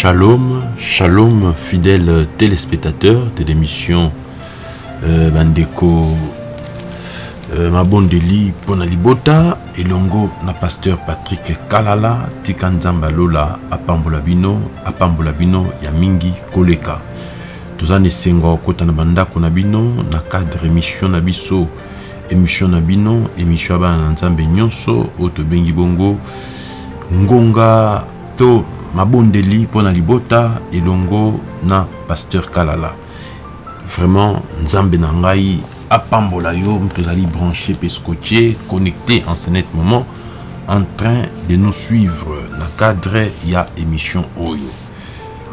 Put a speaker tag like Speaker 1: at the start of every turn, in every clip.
Speaker 1: Shalom, shalom fidèles téléspectateurs de l'émission euh, Bandeko euh, Mabondeli Pona Libota elongo na pasteur Patrick Kalala tika nzamba lola apambola bino apambola bino ya mingi koleka. Toza na esengo kokota na bandako na na cadre émission na biso émission na bino émission ya bana na nzambe nyonso oyo tobengi bongo ngonga to mabondeli mpona libota elongo na pasteur kalala. Vraiment nzambe na ngai apambola yo tozali branché mpe scotché connecté en ce net moment en train de nous suivre na cadre ya émission oyo.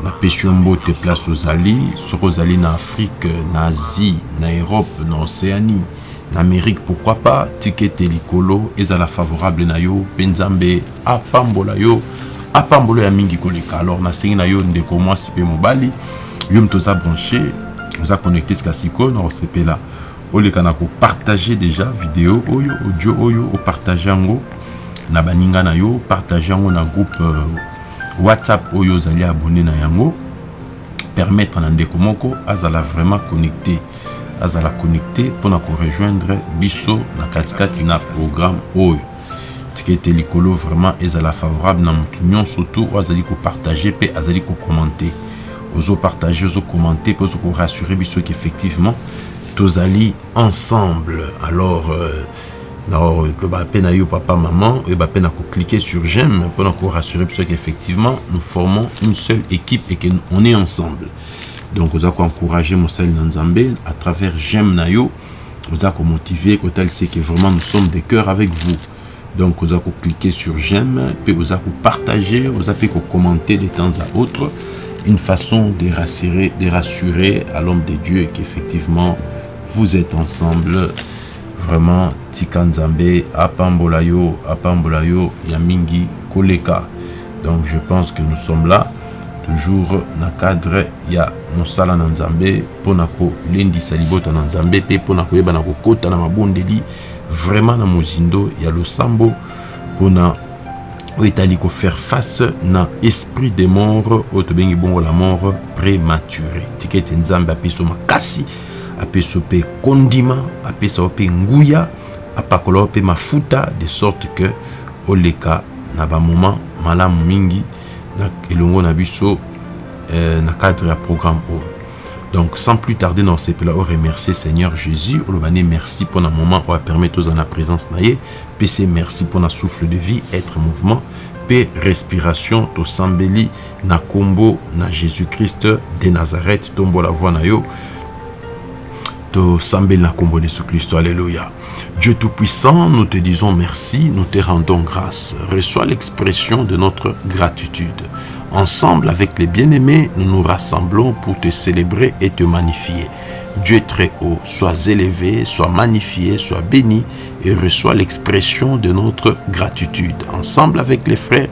Speaker 1: Napesi yo mbote place ozali soki ozali na afrique na asie na europe na océanie na amérique pourquoi pas tika ete likolo ezala favorable na yo mpe nzambe apambola yo apambola ya mingi koleka. Alors nasengi na yo ndeko mwasi mpe mobali. Yo moto oza branché oza connecté sika sikoyo na kosepela oleka na kopartage déjà video oyo audio oyo opartage yango na baninga na yo partage yango na groupe euh, whatsapp oyo ozali abonné na yango. Permettre na ndeko moko azala vraiment connecté. Azala connecté mpona korejoindre biso na katikati na programme oyo tika ete likolo vraiment ezala favorable na motu nyonso tu oyo azali kopartage mpe azali kokommente ozopartage ozokommente mpe ozokorassure biso ke effectivement tozali ensemble. Alors euh, loba mpe na yo papa maman oyeba mpe na kocliquer sur j'aime mpona korassure biso qu'effectivement nous formons une seule équipe et que on est ensemble. Donc oza koencourage mosali na nzambe à travers j'aime na yo oza komotive kotalisa que vraiment nous sommes de cœur avec vous donc oza kocliquer sur j'aime mpe oza kopartage oza mpe kocommenter de temps à autre une façon de rassurer, de rassurer à l'homme de Dieu qu'effectivement vous êtes ensemble. Vraiment tika nzambe apambola yo apambola yo ya mingi koleka. Donc je pense que nous sommes là toujours na cadre ya mosala na nzambe mpona kolendisa libota na nzambe mpe mpona koyeba na kokota vraiment na mozindo ya losambo mpona oyo etali kofaire face na esprit de mort oyo tobengi bongo la mort prématuré tika ete nzambe apesi makasi apesa mpe kondima apesa yo mpe nguya apakola yo mpe mafuta de sorte que oleka na bamoment malamu mingi na elongo na biso euh, na cadre ya programme oyo donc sans plus tarder na osepela oremercier seigneur jésus ne merci mpona moment oyo apermettre oza na présence na ye mpe se merci mpona souffle de vie être mouvement. Mpe respiration tosambeli na nkombo na jésus-christ de nazareth tombola voi na yo tosambeli na nkombo de jésus-christ alléluia. Dieu tout-puissant nous te disons merci nous te rendons grâce. Reçois l'expression de notre gratitude ensemble avec les bien-aimés nous nous rassemblons pour te célébrer et te magnifier Dieu très haut, sois élevé, sois magnifié, sois béni et reçois l'expression de notre gratitude. Ensemble avec les frères,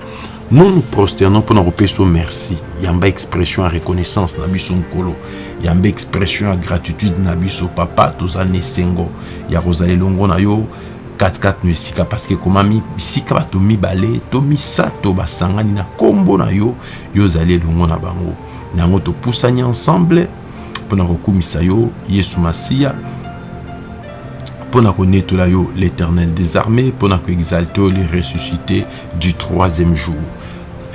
Speaker 1: nous nous prosternons pour nous repayer merci. Yamba expression à reconnaissance na biso nkolo. Yamba expression à gratitude na biso papa tozane sengo. Ya na yo 4-4 no esika parce que komami bisika bato mibale to misato basangani na kombo na yo yo elongo na bango. Yango topusani ensemble mpona kokumisa yo yesu masiya mpona konetola yo l'éternel des armées koexalte yo le ressuscité du troisième jour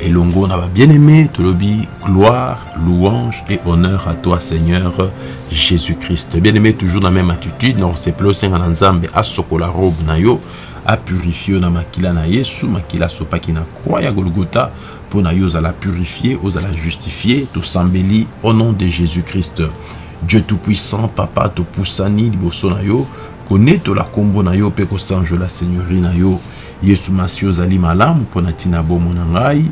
Speaker 1: elongo na babien-aimé tolobi gloire louange et honneur à toi seigneur jésus-christ. Bien-aimé toujours na même attitude na kosepela osenga na nzambe asokola robe na yo apurifie yo na makila na yesu makila asopaki na croix ya golgota mpo na yo ozala purifie ozala justifie tosambeli au nom de jésus-christ. Dieu tout-puissant papa topusani liboso na yo konetola nkombo na yo mpe kosanjola seigneurie na yo yesu masi ozali malamu mpo na ntina bomo na ngai.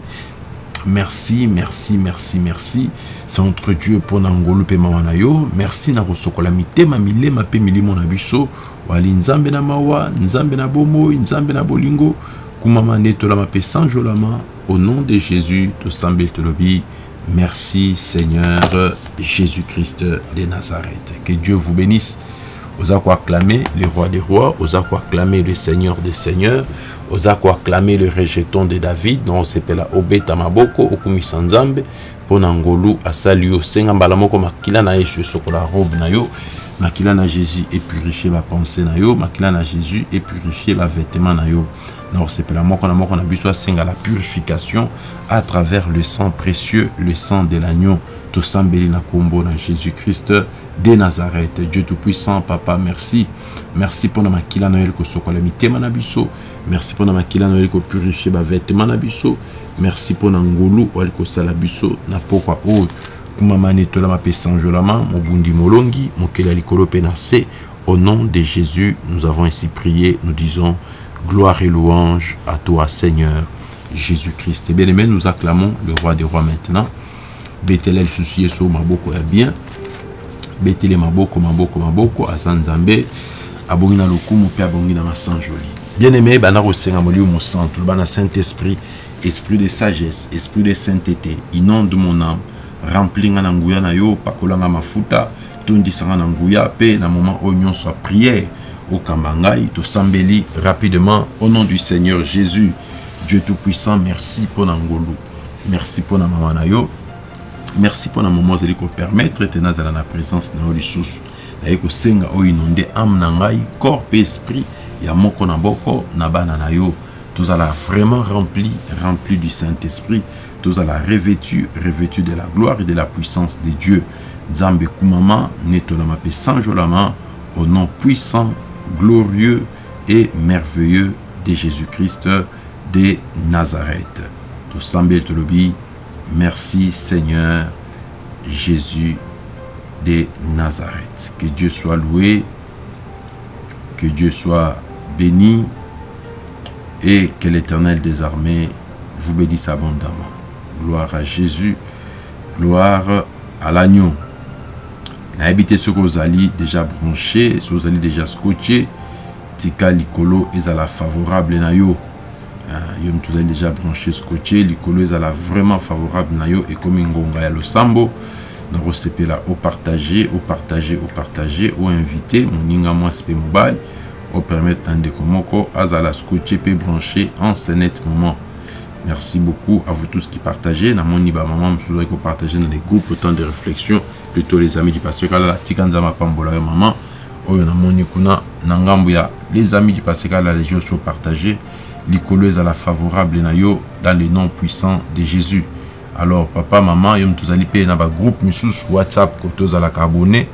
Speaker 1: Merci merci merci merci. C'est entre dieu na ngolu mpe merci na kosokola mitema milema mpe milimo na wali nzambe na mawa nzambe na bomoi nzambe na bolingo. Kumama sanjolama au nom de jésus tosambeli tolobi merci seigneur jésus-christ de nazareth. Que dieu vous bénisse oza acclamer le roi des rois oza acclamer le seigneur des seigneurs oza acclamer le rejeton de david na osepela obeta maboko okumisa nzambe mpo na ngolu asali yo senga mbala moko makila na yesu esokola robe na yo makila na jésus epurifie bapense na yo makila na jésus epurifie bavêtement na yo. Na kosepela moko na moko na biso asenga la purification à travers le sang précieux le sang de l'agneau tosambeli na nkombo na jésus christ de nazareth. Dieu tout-puissant papa merci. Merci mpona makila na na biso merci mpona makila na kopurifie bavêtement na biso merci mpona ngolu oali kosala biso na pokwa oyo kumamani etolama mpe sanjolama molongi au nom de jésus nous avons ainsi prié. Nous disons gloire et louange à toi seigneur jésus-christ. Bien aimé nous acclamons le roi des rois maintenant. Maboko ya bien betele maboko maboko maboko aza nzambe abongi na lokumu mpe abongi na masanjoli bien aimé banda kosenga molimo mosantu loba na saint esprit esprit de sagesse esprit de sainteté inonde mon âme rempli nga na na yo pakolanga mafuta tondisanga na nguya mpe na moment oyo nyonso ya prière okamba ngai tosambeli rapidement au nom du seigneur jésus. Dieu tout-puissant merci mpo na ngolu merci mpo na mama na yo merci mpona moma ozali kopermettre ete nazala na présence na yo lisusu naye kosenga oyo corps mpe esprit ya moko na tozala vraiment rempli rempli du saint-esprit. Tozala revêtu revêtu de la gloire et de la puissance de dieu. Nzambe ekumama netolama mpe sanjolama au nom puissant glorieux et merveilleux de jésus-christ de nazareth. Tosambeli tolobi Merci Seigneur Jésus de Nazareth. Que Dieu soit loué, que Dieu soit béni et que l'Éternel des armées vous bénisse abondamment. Gloire à Jésus, gloire à l'agneau. nayebi soki ozali déjà branché soki ozali déjà scotché tika likolo ezala favorable na yo yo moto ozali déjà branché scotché likolo ezala vraiment favorable na yo ekomi ngonga ya losambo nakosepela opartage opartage opartage oinvite moninga mwasi mpe mobali opermettre na ndeko moko azala scotché mpe branché en ce net moment. Merci beaucoup à vous tous qui partagez. Namoni bamama mosusu ozali kopartage na les groupes autant de réflexion plutôt les amis du pasteur kalala tika nzambe apambola yo mama oyo namoni kuna na ngambo ya les amis du pasteur kalala les jours sont partagés likolo ezala favorable na yo dans le nom puissant de jésus. Alors papa mama yo moto ozali mpe na bagroupe whatsapp kote ozalaka abonné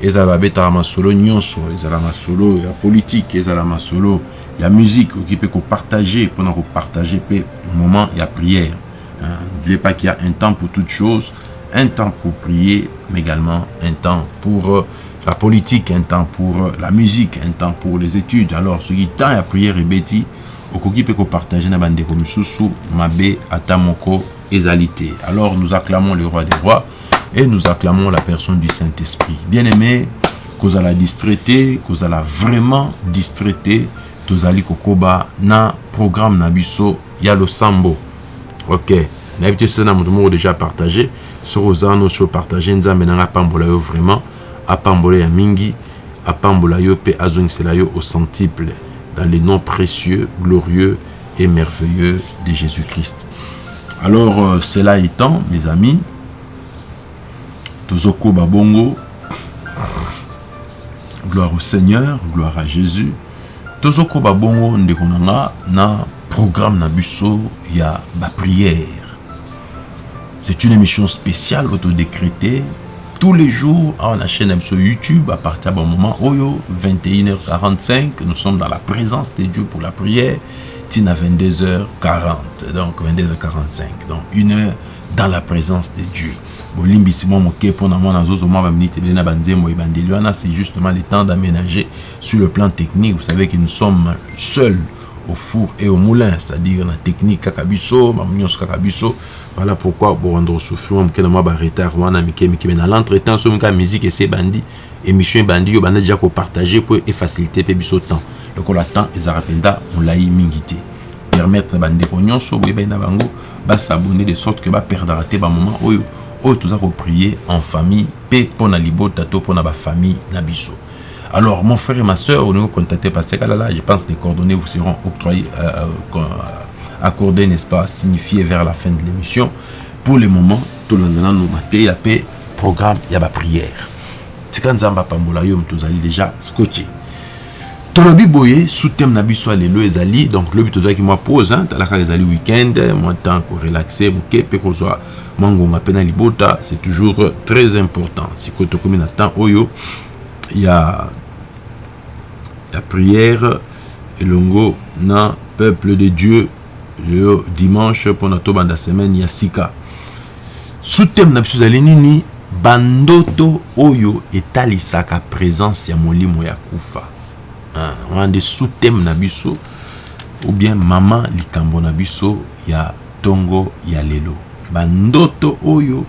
Speaker 1: ezala babetaka masolo nyonso ezala masolo ya politike ezala masolo ya musique okoki mpe kopartage mpona kopartage mpe moment prière. N'oubliez pas qu'il y a un temps pour toute chose un temps pour prier mais également un temps pour la politique un temps pour la musique un temps pour les études. Alors soki temps ya prière ebeti okoki mpe kopartage na bandeko misusu mabe ata moko te. Alors nous acclamons le roi des rois et nous acclamons la personne du saint-esprit. Bien aimé kozala distraité kozala vraiment distraité tozali kokoba na programme na biso ya losambo. Ok nayebi te soki na moto moko déjà partagé soki oza wana osi opartage nzambe nanga apambola yo vraiment apambola ya mingi apambola yo mpe azongisela yo au centuple dans les noms précieux, glorieux et merveilleux de Jésus-Christ. Alors, euh, cela étant, mes amis, Tozoko Babongo, gloire au Seigneur, gloire à Jésus. Tozoko Babongo, ndekonanga na programme na busso, il y ma prière. C'est une émission spéciale autodécrétée tous les jours à la chaîne sur YouTube à partir d'un moment Oyo 21h45 nous sommes dans la présence de Dieu pour la prière. Tina 22h40 donc 22h45 donc une heure dans la présence de Dieu c'est justement le temps d'aménager sur le plan technique. Vous savez que nous sommes seuls au four et au moulin c'est-à-dire na technique kaka biso nyonso kaka biso. Voilà pourquoi bowanda kosouffrir moke na mwa baretard wana mike mike me na l'entretemps so moka musique ese ebandi émission ebandi yo banda deja kopartage mpo efacilité mpe biso temps. Lokola temps ezalaka mpenza molai mingi te permettre bandeko nyonso boyebani na bango basabone de sorte que baperdaka te bamoment oyo. Oyo toza koprier en famille mpe mpo na libota to mpo na bafamille na biso Alors, mon frère et ma soeur, on nous contacter par là, je pense que les coordonnées vous seront octroyées, euh, euh, accordées, n'est-ce pas, signifiées vers la fin de l'émission. Pour le moment, tout le monde nous maté, la paix, programme, il y a la prière. C'est quand Zamba Pambola, yom, tous allez déjà scotché. tolobi boye sous-thème na biso lelo ezali donc lobi tozalaki mwa pause hein, talaka ezali week-end mwa temps korelaxe moke mpe kozwa mwa ngonga mpe na libota c'est toujours très important sikoyo tokomi na temps oyo ya ya prière elongo na peuple de dieu le dimanche mpona tobanda semaine ya sika. Sous-thème na biso ezali nini? Bandoto oyo etalisaka présence ya molimo ya kufa. Wana nde sous-thème na biso ou bien mama likambo na biso ya ntongo ya lelo. Bandoto oyo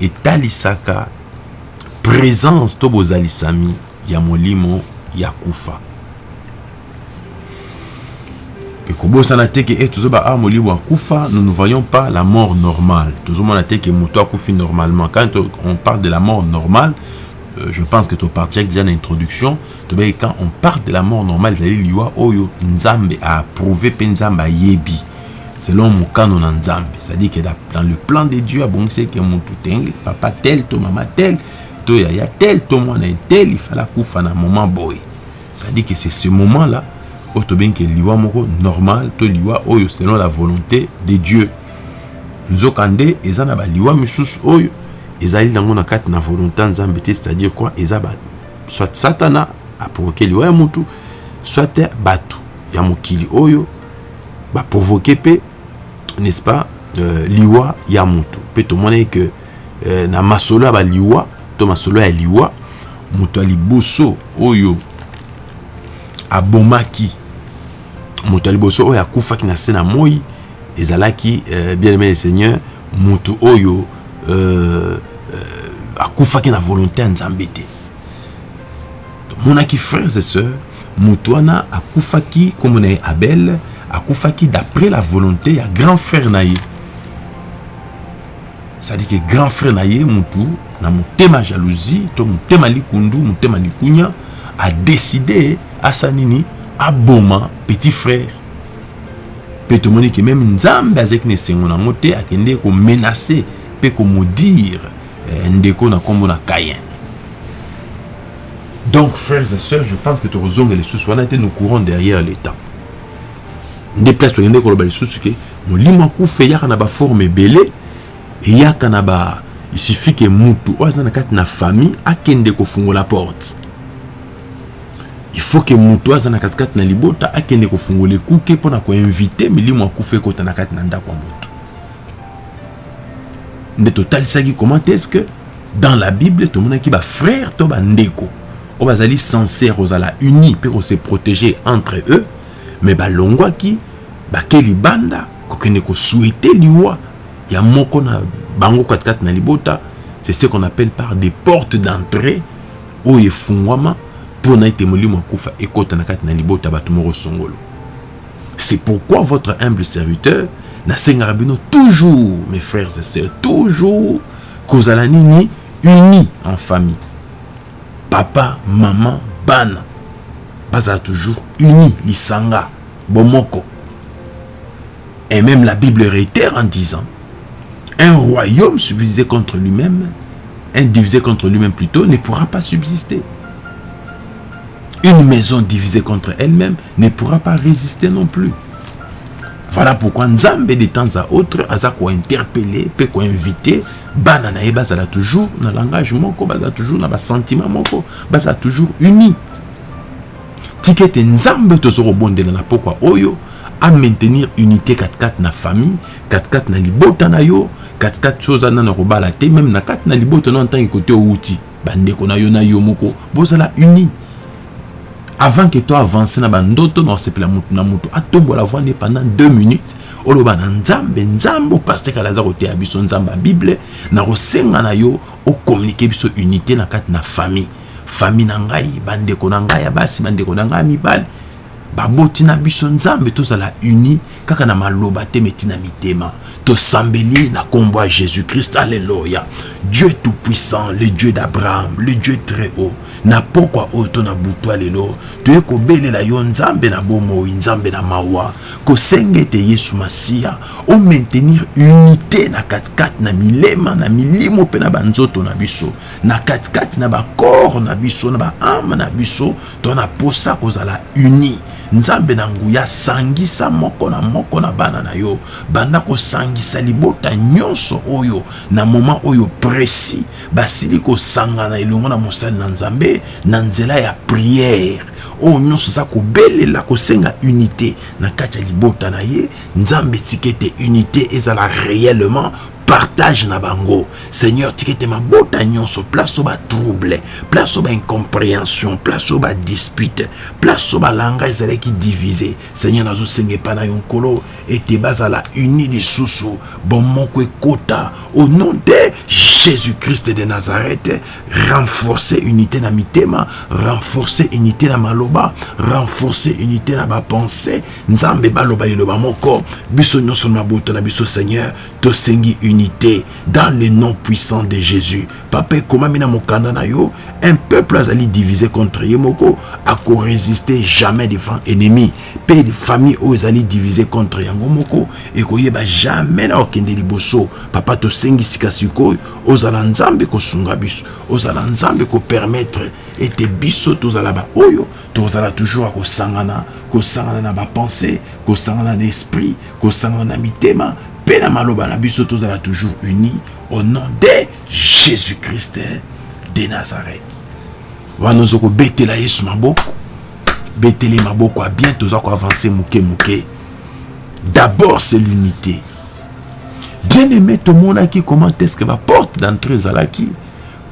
Speaker 1: etalisaka présence to bozalisami ya molimo ya kufa ekobosana te ke e tozoba a molimo ya kufa nous ne voyons pas la mort normale. Tozomona te ke moto akufi normalement. Quand on parle de la mort normale euh, je pense que tu parti déjà dans l'introduction quand on parle de la mort normale ezali liwa oyo nzambe a approuvé mpe nzambe ayebi selon mokano na nzambe. C'est-à-dire que dans le plan de dieu abongisi ke motu tenge papa tel to mama tel to yaya tel to mwana tel ifala kufa na moment boye c'est-à-dire que c'est ce moment là oyo tobengi ke liwa moko normal to liwa oyo selon la volonté de dieu. Nzoka nde eza na baliwa misusu oyo ezali nango na kati na volonté ya nzambe te c'est-à-dire quoi? Eza ba soit satana aprovoke liwa ya mutu soit bato ya mokili oyo baprovoke mpe n'est-ce pas euh, liwa ya mutu. Mpe tomonaki ke euh, na masolo ya baliwa to masolo ya liwa moto ya liboso oyo abomaki moto ya liboso oyo akufaki na se na moi ezalaki euh, bien aimé seigneur oyo euh, euh, akufaki na volonté ya nzambe te. Tomonaki frères et sœurs motu wana akufaki kombo na abel d'après la volonté ya grand frère na ye. Que grand frère na ye motu na motema jalousie to motema likundu motema likunya adeside asa nini aboma petit frère. Mpe tomoni ke meme nzambe azalaki na esengo nango te akende komenace mpe komodire eh, ndeko na nkombo na kayen donc frères et sœurs je pense que tokozonga lisusu. Wana te nous courons derrière le temps. Nde place tokende koloba lisusu ke molimo akufa eyaka na baforme ebele eyaka na ba il suffit ke mutu oyo aza na kati na famille akende kofungola porte faut ke mutu aza na katikati na libota akende kofungola ekuke mpona koinvite milimo akufa ekota na kati na ndako ya mutu nde totalisaki comment est-ce que dans la bible tomonaki bafrère to bandeko oyo bazali sincère ozala uni mpe kose protéger entre eux me balongwaki bake libanda kokende kosouete liwa ya moko na bango katikati na libota. C'est ce qu'on appelle par des portes d'entrée oyo efungwama c'est pourquoi votre humble serviteur nasengaka bino toujours mes frères et sœurs toujours kozala nini uni en famille. Papa mama bana bazala toujours uni lisanga bomoko. Et même la bible réitère en disant un royaume subdivisé contre lui-même un divisé contre lui-même plutôt ne pourra pas subsister une maison divisée contre elle-même ne pourra pas résister non plus. Voilà pourquoi nzambe de temps à autre aza kointerpele mpe koinvite bana na ye bazala toujours na langage moko bazala toujours na basentiment moko bazala toujours uni. Tika ete nzambe toza kobondela na pokwa oyo amaintenir unité katikati na famille katikati na libota na yo katikati so oza nana kobala te meme na kati na libota no ntangi kote outi bandeko na yo na yo moko bozala uni avant que to avance na bandoto na osepela mutu na mutu atombola voine pendant deux minutes. Oloba na nzambe nzambe opaster kala aza koteya biso nzambe bible. Na kosenga na yo okommunike biso unité na kati na famille. Famille na ngai bandeko na ngai ya basi bandeko na ngai ya mibali baboti na biso nzambe tozala uni kaka na maloba te meti na mitema. Tosambeli na nkombo ya jésus-christ alleluya dieu tout puissant le dieu d'abraham le dieu très haut. Na pokwa oyo to na butwa lelo toye kobelela yo nzambe na bomoi nzambe na mawa. Kosenga ete yesu masiya omaintenir unité na katikati na milema na milimo mpe na banzoto na biso. Na katikati na bakore na biso na baame na biso to na posa kozala uni nzambe na nguya sangisa moko na moko na bana na yo. Banda kosangisa libota nyonso oyo na moma oyo précis. Basili kosangana elongo na mosali na nzambe na nzela ya priere oyo nyonso eza kobelela kosenga unité na kati ya libota na ye. Nzambe tika ete unité ezala réellement partage na bango. Seigneur tika ete mabota nyonso. Place oyo batrouble place oyo baincompréhension place oyo badispute place oyo balanga ezalaki divise. Seigneur nazosenga epai na yo nkolo ete bazala uni lisusu bomoko ekota au nom de jésus-christ de nazareth renforcer unité na mitema renforcer unité na maloba renforcer unité na bapense nzambe baloba liloba moko. Biso nyonso na mabota na biso seigneur tosengi unité dans le nom puissant de jésus. Papa ekomami na mokanda na yo? Un peuple azali divisé contre ye moko akorésister jamais devant ennemi. Mpe famille oyo ezali divisé contre yango moko ekoyeba jamais na okende liboso. Papa tosengi sika sikoyo ozala nzambe kosunga biso ozala nzambe kopermettre ete biso tozala baoyo tozala toujours ya kosangana kosangana na bapense kosangana na esprit kosangana na mitema mpe na maloba na biso tozala toujours unis au nom de jésus-christ de nazareth. Wana oza kobetela yesu maboko. Betele maboko ya bien toza koavanse moke moke d'abord c'est l'unité. Bien aimé tomonaki comment est-ce que baporte d'entrée ezalaki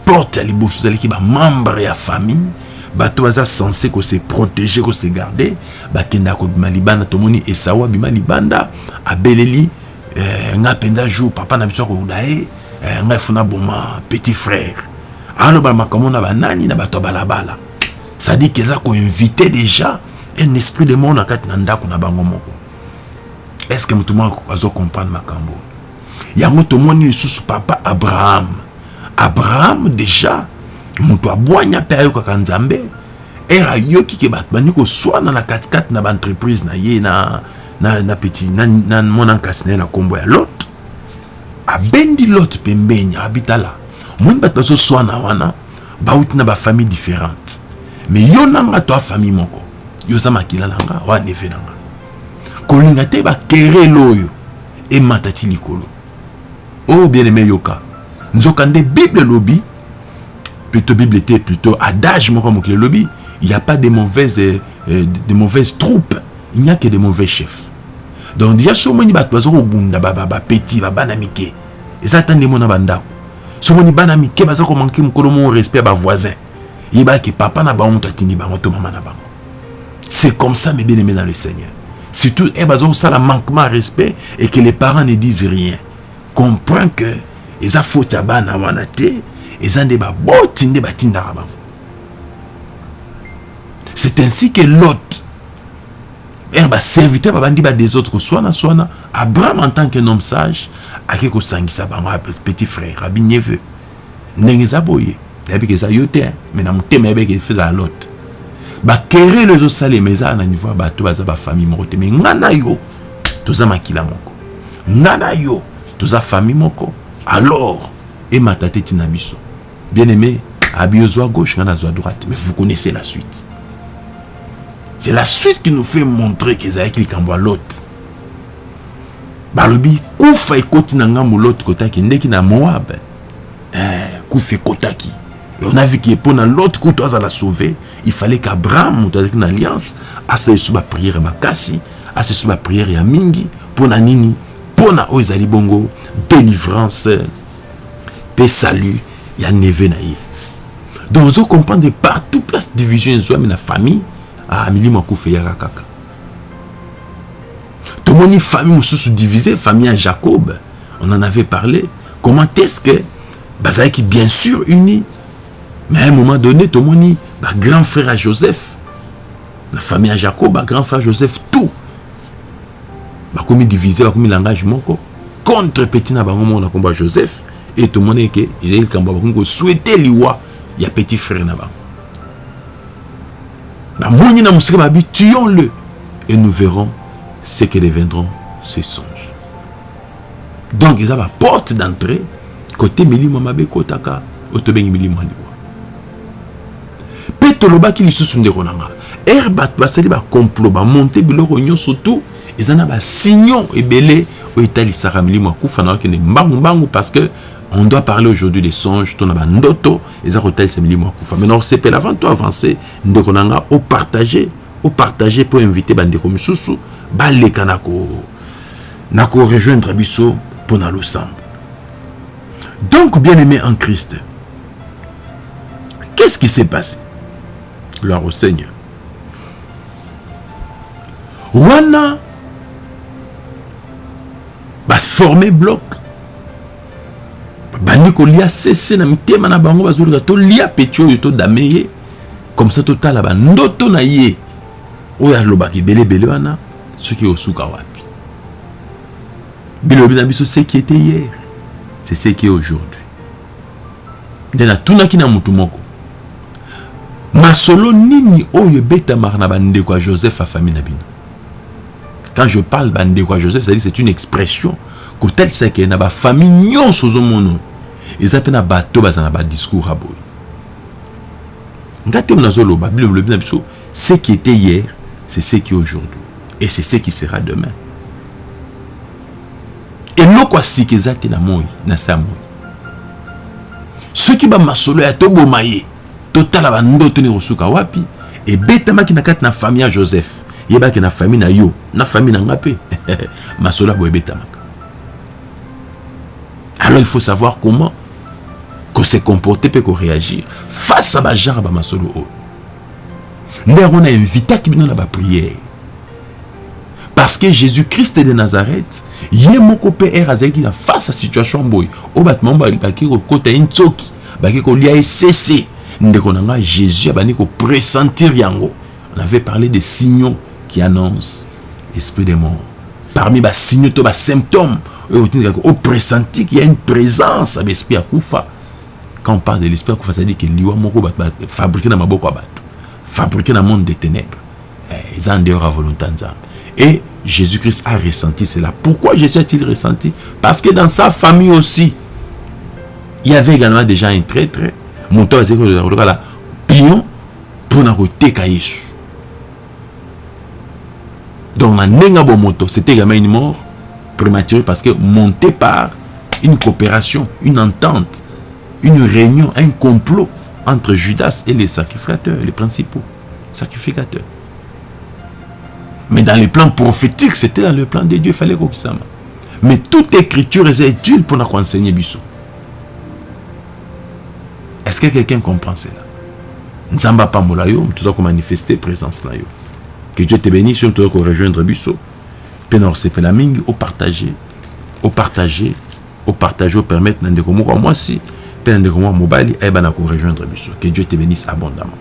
Speaker 1: porte ya liboso ezalaki bamembre ya famille. Bato baza censé kose protéger kose garder bakendaka kobima libanda tomoni esau abima libanda. Abeleli nga mpenza jour papa na biso akokuda ye eh, ngai funa boma petit frère. Aloba makambo na banani na bato balabala. Cestadire ke eza déjà un esprit de mort na kati na ndako na bango moko. Est ce que moto moko azocomprendre makambo? Yango tomoni lisusu papa abraham. Abraham déjà moto abwanya mpe ayokaka nzambe ere ayoki ke bato bandi koswana na katikati na na ye na, na, na petit na, na mwana nkasi na ye na nkombo ya lot. Abendi lot pembeni abitala moni bato bazoswana wana bauti na bafamille différente me yo nanga to afamille moko yo oza makila na nga wana neve na nga. Kolinga te bakerele oyo emata ti likolo. Oyo bien aimé yoka nzoka nde bible elobi plutôt bible te plutôt adage moko mokili elobi il n'y a pas de mauvaises, euh, de mauvaises troupes il n'y a que de mauvais chefs. Donc déjà so omoni bato baza kobunda bapeti babana mike eza ata ndemo na bandako so omoni bana mike baza komanke mokolo moko respect ya bavoisin yebaki papa na bango moto atindi bango to mama c'est comme ça mes bien aimés dans le seigneur. Surtout eh, baza kosala manquement à respect et que les parents ne disent rien. Comprend que eza faute ya bana wana te eza nde baboti c'est ainsi que lot ere baserviteur babandi bades autres koswana swana abraham en tant qu'un homme sage ake kosangisa bango petit frère abi neveu ndenge eza boye yebiki eza yo te me na motema yebiki efezala lot. Bakerele ezosalema eza na niveau ya bato baza bafamille moko te me nga na yo toza makila moko. Nga na yo toza famille moko. Alors emata te ntina biso. Bien aimé abi ozwa gauche nga nazwa droite. Mais vous connaissez la suite C'est la suite qui nous fait montrer qu'Esaïe Likambo à l'autre. Balobi, koufa ekoti na ngambo l'autre kotaki, ndeki na Moab. Eh, koufa ekotaki. Et on a vu que pour l'autre côté, à la sauver, il fallait qu'Abraham, avec une alliance, à ce sous ma prière ma kassi, à ce sous ma prière et à mingi, pour la nini, pour la oizali bongo, délivrance, paix, salut, il y a neve naïe. Donc, vous comprenez partout, place division, soit la famille, ah, milimo akufa eyaka kaka tomoni famille mosusu divisé famille ya jacob. On en avait parlé. Comment est-ce que bien sûr unis mais à un moment donné tomoni bagrand frère ya joseph la famille à Jacob, grand frère Joseph, tout. bakomi divise bakomi langage moko contre petit na bango moko na kombo ya joseph. E tomoni eke ezali likambo bakomi kosouete liwa ya petit frère na bango bamoni na mosika babi tuons le et nous verrons ce que deviendront ces songes donc eza baporte d'entrée kote milimo mabe ekotaka oyo tobengi milimo ya liwa mpe tolobaki lisusu ndeko na nga ere bato basali bacomplot bamonte biloko nyonso tu eza na basignon ebele oyo etalisaka milimo akufa na okende mbangu mbangu parce que on doit parler aujourd'hui des songes. To na bandoto eza kotalisa milimo akufa maintenant osepela avant to avancer ndeko na nga opartage opartage mpo invite bandeko misusu baleka na ko na korejoindre biso mpo na losambo donc bien aimé en christ qu'est-ce qui s'est passé? Gloire au seigneur wana baforme bloc bandi kolia sese na mitema na bango bazolika tolia peti oyo todame ye. Comme ça totala bandoto na ye. Oyo alobaka ebelebele wana soki osuka wapi. Bilobi na biso ce qui était hier c'est ce qui est aujourd'hui. Nde natunaki na mutu moko. Masolo nini oyo ebetamaka na bandeko ya joseph afamille na bino? Quand je parle bandeko ya joseph c'est-à-dire c'est une expression kotalisa ke na bafamille nyonso ozomona oyo eza mpe na bato baza na badiscours ya boye. Nga te nazoloba bino lobi na biso ce qui était hier c'est ce qui est aujourd'hui. Et c'est ce qui sera demain. Eloko ya sika eza te na moi na se ya moi soki bamasolo ya toboma ye totala bandoto ni kosuka wapi? Ebetamaki na kati na famille ya joseph yebaki na famille na yo na famille na nga mpe. Masolo ya boye ebetamaka alors il faut savoir comment se comporter mpe koréagir face à bagenre bamasolo oyo nde yango na invitaki bino na bapriere parce que jésus christ de nazareth moko mpe ere azalaki na face ya situation boye oyo bato mamo baki kokota ye nzoki baki kolia ye sese ndeko na ngai jésus kopressentir yango. On avait parlé des signaux qui annoncent l'esprit des morts. Parmi basignaux to basymptômes oyo otindikaka opressenti qu'il y a une présence ya baesprit akufa quand on parle de l'esprit akufa c'est-à-dire que liwa moko fabriqué maboko ya bato fabriqué na monde des ténèbres eza en dehors ya volonté et Jésus-Christ a ressenti cela. Pourquoi Jésus a-t-il ressenti? Parce que dans sa famille aussi, il y avait également déjà un traître. Mon tour, c'est que pion pour na koteka Yesu. Donc, c'était également une mort prématurée parce que monté par une coopération, une entente, une réunion, un complot entre Judas et les sacrificateurs, les principaux sacrificateurs. Mais dans les plans prophétiques, c'était dans le plan de Dieu, il fallait qu'on. Mais toute écriture est utile pour nous enseigner Bissou. Est-ce que quelqu'un comprend cela? Nzamba Pambola yo, tu dois manifester présence là. Que Dieu te bénisse, tu dois rejoindre Bissou. Penor c'est la mingi, au partager, au partager, au partager, au permettre n'andeko moko moi si, pe n'andeko moi mobali, eh ben na rejoindre Bissou. Que Dieu te bénisse abondamment.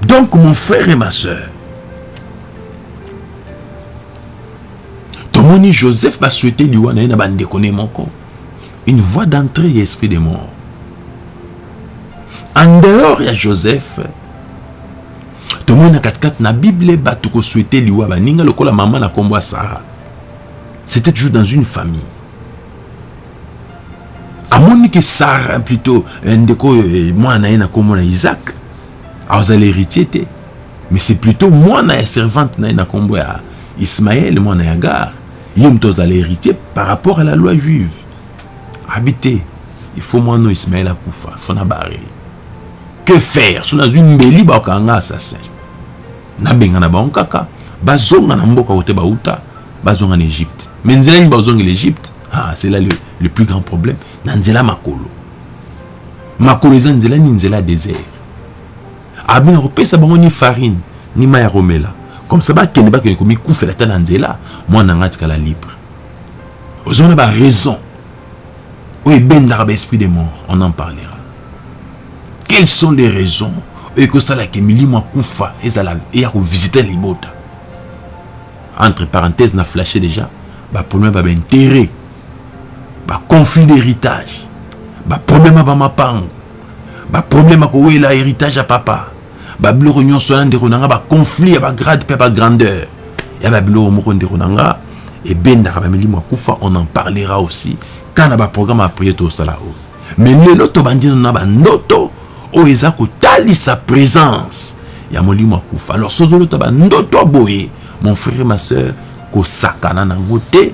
Speaker 1: Donc mon frère et ma soeur, tomoni joseph basouete liwa na ye na bandeko ne moko une voie d'entrée ya esprit de mort en dehors ya joseph tomoni na katikati na bible bato kosouete liwa baninga lokola mama na nkombo ya sara c'était toujours dans une famille. Amoni ke sara plutôt ndeko oyo mwana na ye na nkombo na isaac azala héritier te. Mais c'est plutôt mwana ya servante na na nkombo ya ismaël mwana ya gar ye moto azala héritier par rapport à la loi juive. Habité il faut mwana ismaël akufa fo na bare que faire? So nazwi mbeli bakanga assassin. Nabenga na bango kaka. Bazonga na mboka kote bauta bazonga na égypte. Mais nzela nini bazongela égypte ah, c'est là le, le plus grand problème. Na nzela makolo. Makolo eza nzela nini? Nzela ya désert abinga kopesa bango ni farine ni mai ya komela comme ça bakende bakende komikufela ata na nzela mwana nanga atikala libre. Ozomona baraison oyo ebendaka baesprit de mort on en parlera quelles sont les raisons ekosalaka milimo akufa ezala eya kovisite libota entre parenthèse na flashe déjà baproblème ya baintérêt baconflit d'héritage. Baproblème ya bamapango baproblème ya kowela héritage ya papa. Babiloko nyonso ya ndeko na nga baconflit ya bagrade mpe bagrandeur ya babiloko moko ndeko na nga ebendaka bamilimo akufa on en parlera aussi kaka na baprogramme ya priere tosala oyo mais lelo tobandi na bandoto oyo eza kotalisa présence ya molimo akufa alors sozolota bandoto boye mon frère ma soeur kosakana nango te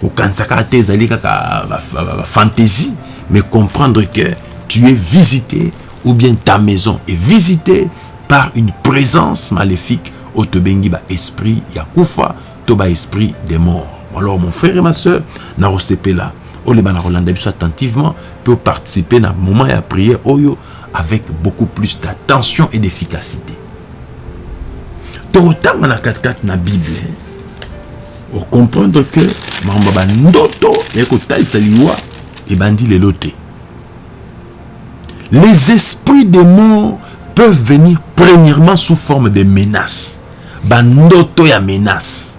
Speaker 1: kokanisaka te ezali kaka bafantaisie mais comprendre que tu es visité ou bien ta maison est visitée par une présence maléfique oyo tobengi baesprit ya kufa to baesprit des morts. Alors mon frère et ma soeur nakosepela oleba na kolanda biso attentivement mpe participer na moment ya prière oyo avec beaucoup plus d'attention et d'efficacité. Tokotanga na katikati na bible okomprendre que makambo ya bandoto eye kotalisa liwa ebandi lelo te les esprits des morts peuvent venir premièrement sous forme de menaces. Bandoto ya menace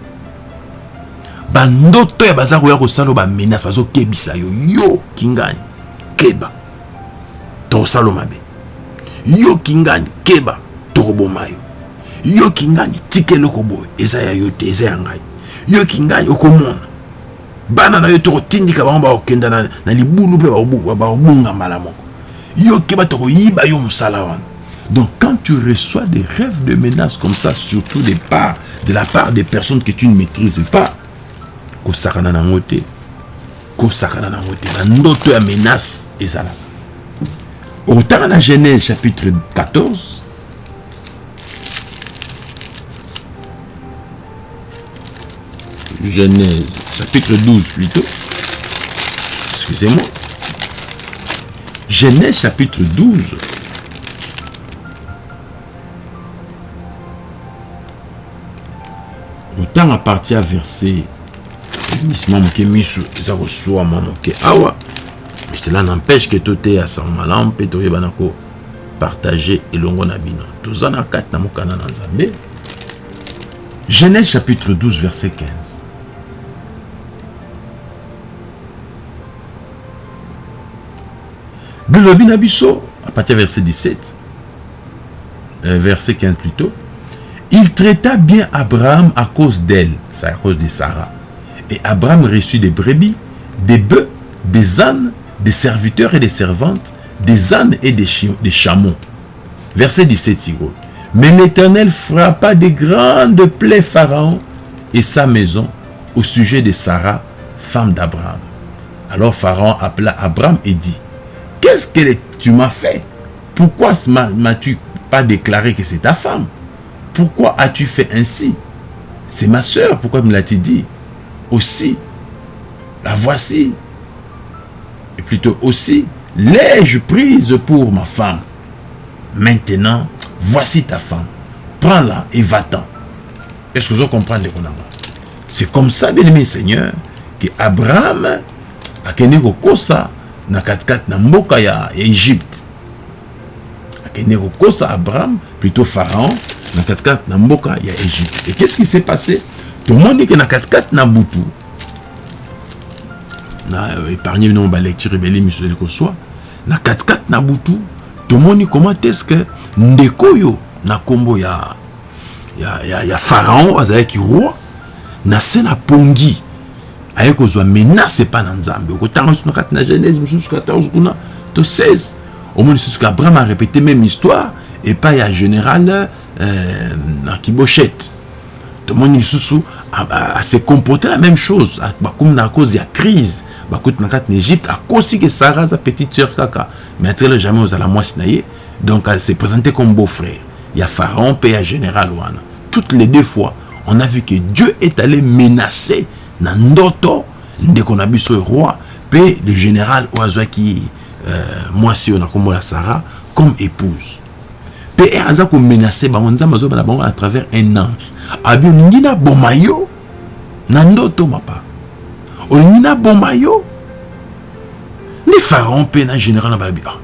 Speaker 1: bandoto ya baza koya kosala bamenace bazokebisa yo yo kingani keba. Tokosala mabe yo kingani keba tokoboma yo yo kingani tika eloko boye? Eza ya yo te eza ya ngai. Yo kingani okomona? Bana na yo tokotindika bango bakokenda na, na libulu mpe bakobunga mbala moko. Yo keba tokoyiba yo mosala wana. Donc quand tu reçois des rêves de menaces comme ça surtout de, part, de la part des personnes que tu ne maîtrises pas kosakana nango te. Kosakana nango te. Bandoto ya menace ezalaka okotanga na genèse chapitre 14 genèse chapitre 12 plutôt. Excusez-moi. Genèse chapitre 12 autant à partir à verset misima moke miso eza koswama moke awa cela n'empêche que toteya sango malamu mpe toyebana kopartage elongo na bino toza na kati na mokanda na nzambe genèse chapitre 12 verset 15 bilobi na biso à partir verset 17 euh, verset 15 plutôt il traita bien Abraham à cause d'elle c'est à cause de Sarah. Et Abraham reçut des brebis, des bœufs, des ânes, des serviteurs et des servantes, des ânes et des, des chameaux. Verset 17, Sigo. Mais l'Éternel frappa de grandes plaies Pharaon et sa maison au sujet de Sarah, femme d'Abraham. Alors Pharaon appela Abraham et dit, Qu'est-ce que tu m'as fait? Pourquoi m'as-tu pas déclaré que c'est ta femme? Pourquoi as-tu fait ainsi? C'est ma soeur, pourquoi me l'as-tu dit? Aussi, la voici. Et plutôt aussi, l'ai-je prise pour ma femme? Maintenant, voici ta femme. Prends-la et va-t'en. Est-ce que vous comprenez C'est comme ça, bien aimé Seigneur, que Abraham a kende kokosa na katkat na mboka ya Égypte. A kende kokosa Abraham, plutôt Pharaon, na katkat na mboka ya Égypte. Et qu'est-ce qui s'est passé? Tomoni ke na katikati na butu na épargne bino balecture ebele miso eli koswa na katikati na butu tomoni comment est-ce que ndeko oyo na nkombo ya, ya, ya, ya pharaon azalaki roi na se na pongi. Aye kozwa menace epa na nzambe okotanga lisusu na kati na genèse mosusu 14 kuna to 16 omoni lisusu abraham arépété même histoire epai ya général euh, na kibochette tomoni lisusu se comporter la même chose. Bakomi na cause ya crise bakuti na kati na égypte akosi ke sara aza petite sœur kaka. Mais atikala jamais ozala mwasi na ye. Donc elle s'est présentée comme beau frère ya pharaon mpe ya général wana toutes les deux fois on a vu que dieu est allé menacer na ndoto ndeko na biso roi mpe le général oyo azwaki euh, mwasi oyo na nkombo ya sara comme épouse. Mpe aza komenace bango. Nzambe azobana bango à travers un ange. Abi olingi naboma yo na ndoto mapa olingi naboma yo nde pharaon mpe na général na balobi ah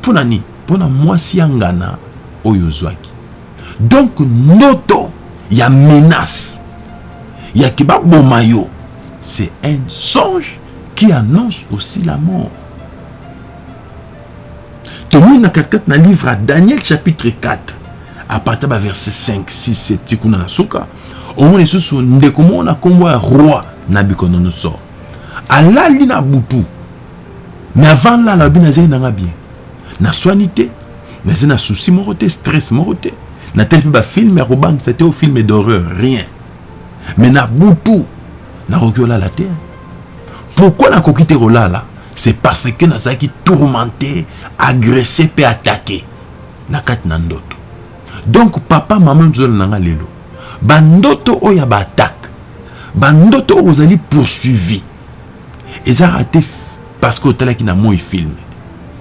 Speaker 1: mpo na nini mpo na mwasi ya ngana oyo ozwaki donc ndoto ya menace. Ya ke baboma yo c'est un songe qui annonce aussi la mort. Tomoni na katikati na livre ya daniel chapitre 4 à partir ya verset 5 6 7 ti kuna na suka omona lisusu ndeko moko na nkombo ya roi nabucodonosor alali na butu. Me avant lala abi nazali nanga bien. Naswani te nazali na souci moko te stress moko te. Nateli mpe bafilme ya kobangisa te o filme d'horreur rien. Me na butu nakoki olala te. Pourquoi nakoki te kolala? C'est parce que nazalaki tourmenté agressé mpe attaqué na kati na ndoto. Donc papa mama nzola na nga lelo bandoto oyo ya baattaque bandoto oyo ozali poursuivi. Ezalaka te parce que otalaki na moi filme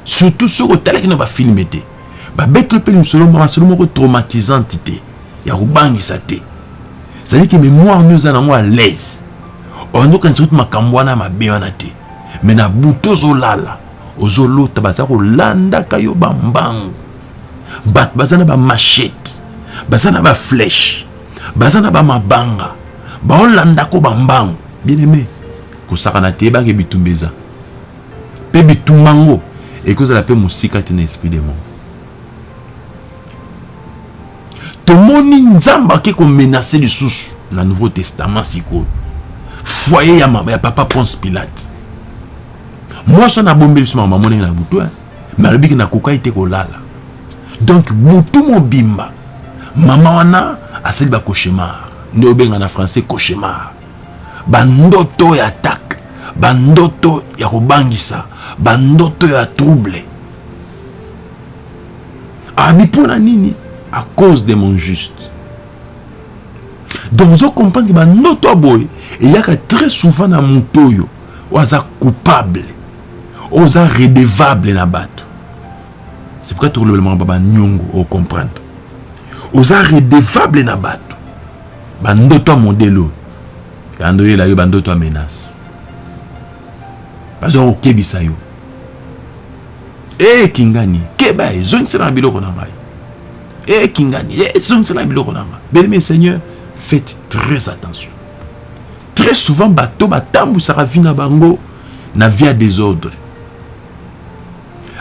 Speaker 1: surtout soki otalaki na bafilme te. Babeteli mpe misolo masolo moko traumatisante te ya kobangisa te. Cestadire ke mémoire nio oza nango à l'aise. Ondokanisa kuti makambo wana mabe wana te. Me na butu ozolala ozolota baza kolandaka yo bambangu. Bato baza na bamachete baza na baflèche baza na bamabanga baolandako bambangu bien aimé kosakana te yebaki bitumba eza. Mpe bitumba yango ekozala mpe mosika te na esprit de mort. Tomoni nzambe ake komenase lisusu na nouveau testament sikoyo. Foyer ya, ya papa ponce pilate. Mwasi wana abombeli biso makambo amonenge na butu me alobiki nakokaki te kolala. Donc butu mobimba mama wana asali bacauchemar nde obenga na français cauchemar. Bandoto ya attaque bandoto ya kobangisa bandoto ya trouble. Abi nini? À cause de mon juste. Donc ozocomprendre ke bandoto ya très souvent na moto oyo oyo aza coupable redevable na bato. C'est pourquoi tokolobelama ba banyongo ocomprendre oza redevable na bato. Bandoto ya modele oyo yando oyela yo bandoto ya menace. Bazwa kokebisa yo. Ekingani keba ezongisela na biloko na ngai. Ekingani ezongisela na biloko na ngai. Belemi seigneur faites très attention. Très souvent bato batambwisaka vi na bango na vie ya désordre.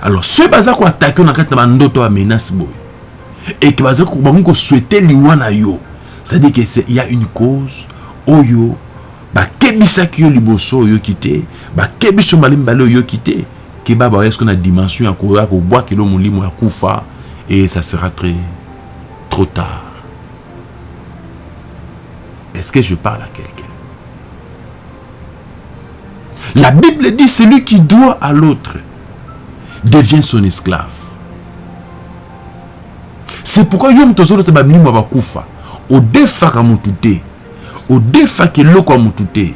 Speaker 1: Alors soki baza koatake yo na kati na bandoto ya menace boye eke bangi koswete liwa na yo. C'est-à-dire que il y a une cause. Oyo yo liboso oyoki te yo mbala mibale oyoki te keba dimension ya koya kobwakela molimo ya kufa et ça sera très trop tard. Est-ce que je parle à quelqu'un? La bible dit celui qui doit à l'autre devient son esclave c'est pourquoi yo moto ozolota bamilimo ya bakufa. Odefaka motu te. Odefaka eloko ya motu te.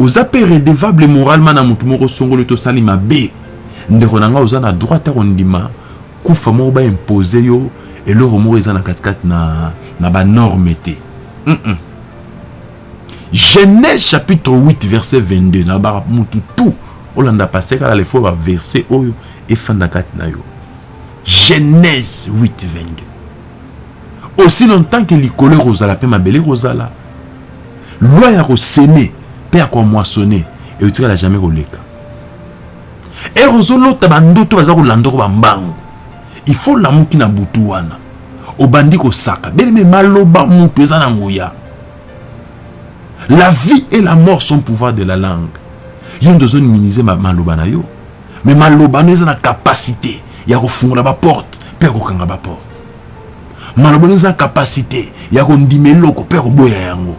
Speaker 1: Oza mpe redevable moralement na motu moko songolo tosali mabe. Ndeko na ngai oza na droit ya kondima kufa moko baimpose yo eloko moko eza na katikati na, na banorme te. Mm -mm. genèse chapitre 8 verset 22 na bamutu tu olanda paster kala lefo baverset oyo efanda kati na yo. Genèse 8 22 aussi longtemps que likolo ekozala mpe mabele ekozala loi ya koseme mpe ya komoissonne eutikala jamais koleka ere ozolota bandoto baza kolandako bambangu il faut lamuki na butu wana. Obandi kosaka beleme maloba mutu eza na nguya. La vie et la mort sont pouvoir de la langue. Yo nde ozominize maloba na yo. Me maloba no eza na kapasité ya kofungola baporte mpe ya kokanga baporte maloba eza na kapasité ya kondima eloko mpe ya koboya yango.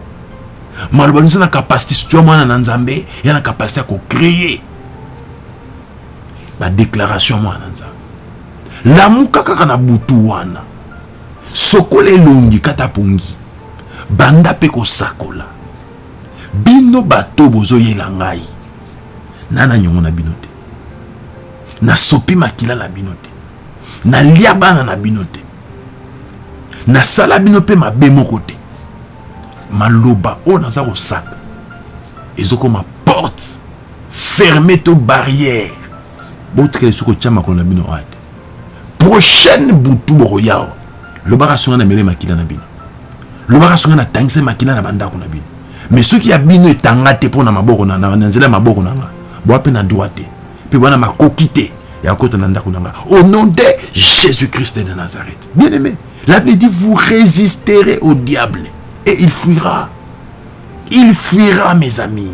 Speaker 1: Maloba eza na kapasité soki ya mwana na nzambe ya na kapasité ya kocreye badéclaration ya mwana na nzambe. Lamuka kaka na butu wana. Sokola elongi kata pongi. Banda mpe kosakola. Bino bato bozoyela ngai. Nana nyongo na bino te. Nasopi makila na bino te. Nalia bana na bino te nasala bino mpe mabe maloba oyo naza kosaka ezokoma porte ferme to barrière. Botikela soki otya makolo na bino prochaine butu lobaka songa na mele makila na bino. Lobaka songa na tangisa makila na na bino. Mais soki ya bino etanga te mpo na nzela maboko na nga na droit ya kota na ndako au nom de jésus christ de nazareth. Bien aimé la bible dit vous résisterez au diable et il fuira il fuira mes amis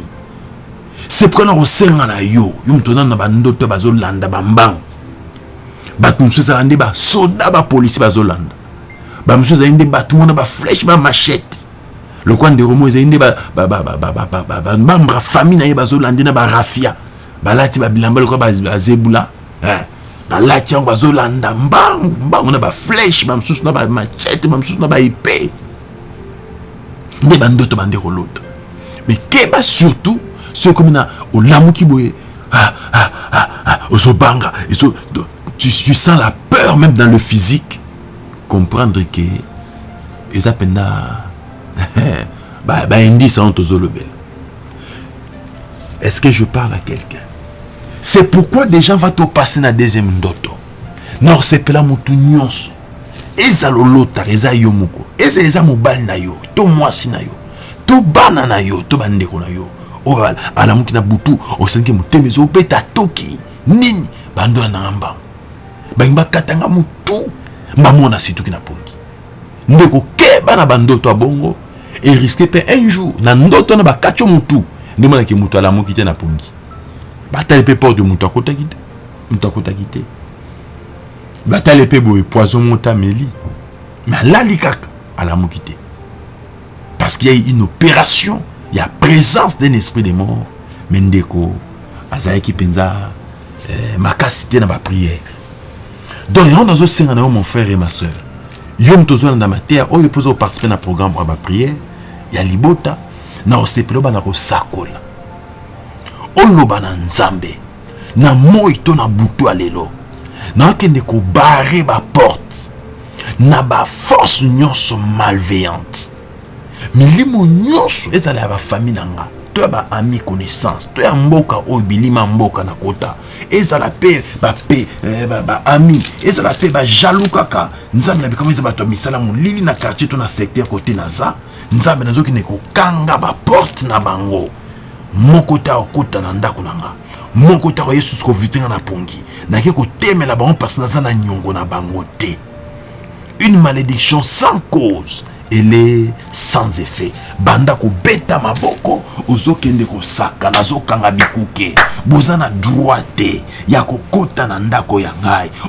Speaker 1: c'est pourquoi na kosenga na yo yo moto nano na bandoto bazolanda bambango bato mosusu ezala nde basoda bapolisi bazolanda bamosusu ezali nde bato mona baflèche bamachete lokwa ndeko mo ezali nde bamembre famille na ye bazolande na barafia balati babilamba lokwa bazebula balati yango bazolanda mbangu mbangu na baflèche bamosusu na bamachete bamosusu na baepe nde bandoto bande kolota. Mais keba surtout soki komi na olamuki boye ozobanga. Tu, tu sens la peur même dans le physique. Comprendre que eza mpenza baindice ba, ba tozolobela. Est-ce que je parle à quelqu'un? C'est pourquoi des gens va topasser na deuxième ndoto. Na osepela motu nyonso. Ezala olotaka eza yo moko. Eza eza mobali na yo to mwasi na yo to bana na yo to bandeko na yo. Oyo alamuki na butu osengi motema ezobeta toki. Nini? Bandola nanga mbango bangi bakatanga motu. Mbamona situki na pongi. Ndeko keba na bandoto ya bongo eriske mpe un jour na ndoto na bakati yo motu. Nde monaki motu alamuki te na pongi batali mpe porte motu akotaki te motu akotaki te batali mpe boye poison moto ameli mais alali kaka alamuki te parce qu'il y a une opération. Il y a présence d'un esprit de mort. Mais ndeko azalaki mpenza eh, makasi te na bapriere donc yango nazosenga na yo mon frère et ma soeur yo moto ozolanda mateya oyo mpoza koparticipe na programme ya bapriere ya libota. Na osepela obana kosakola oloba na nzambe na moi to na butu ya lelo. Naokende kobare baporte na baforce nyonso malveillante. Milimo nyonso ezala ya bafamille na nga to ya baami connaissance to ya mboka oyo bilima mboka na kota. Ezala mpe bape baami ezala mpe bajalou kaka. Nzambe na bikama eza bato ya misala molili na quartier to na secteur kote naza. Nzambe nazokende kokanga baporte na bango moko te akokota na ndako na nga. Moko te akoyesusu kovitinga na pongi. Nake kotemela bango mpasi naza na niongo na bango te. Une malédiction sans cause ele sans effet. Banda kobeta maboko ozokende kosaka nazokanga bikuke. Boza na droit te ya na ndako ya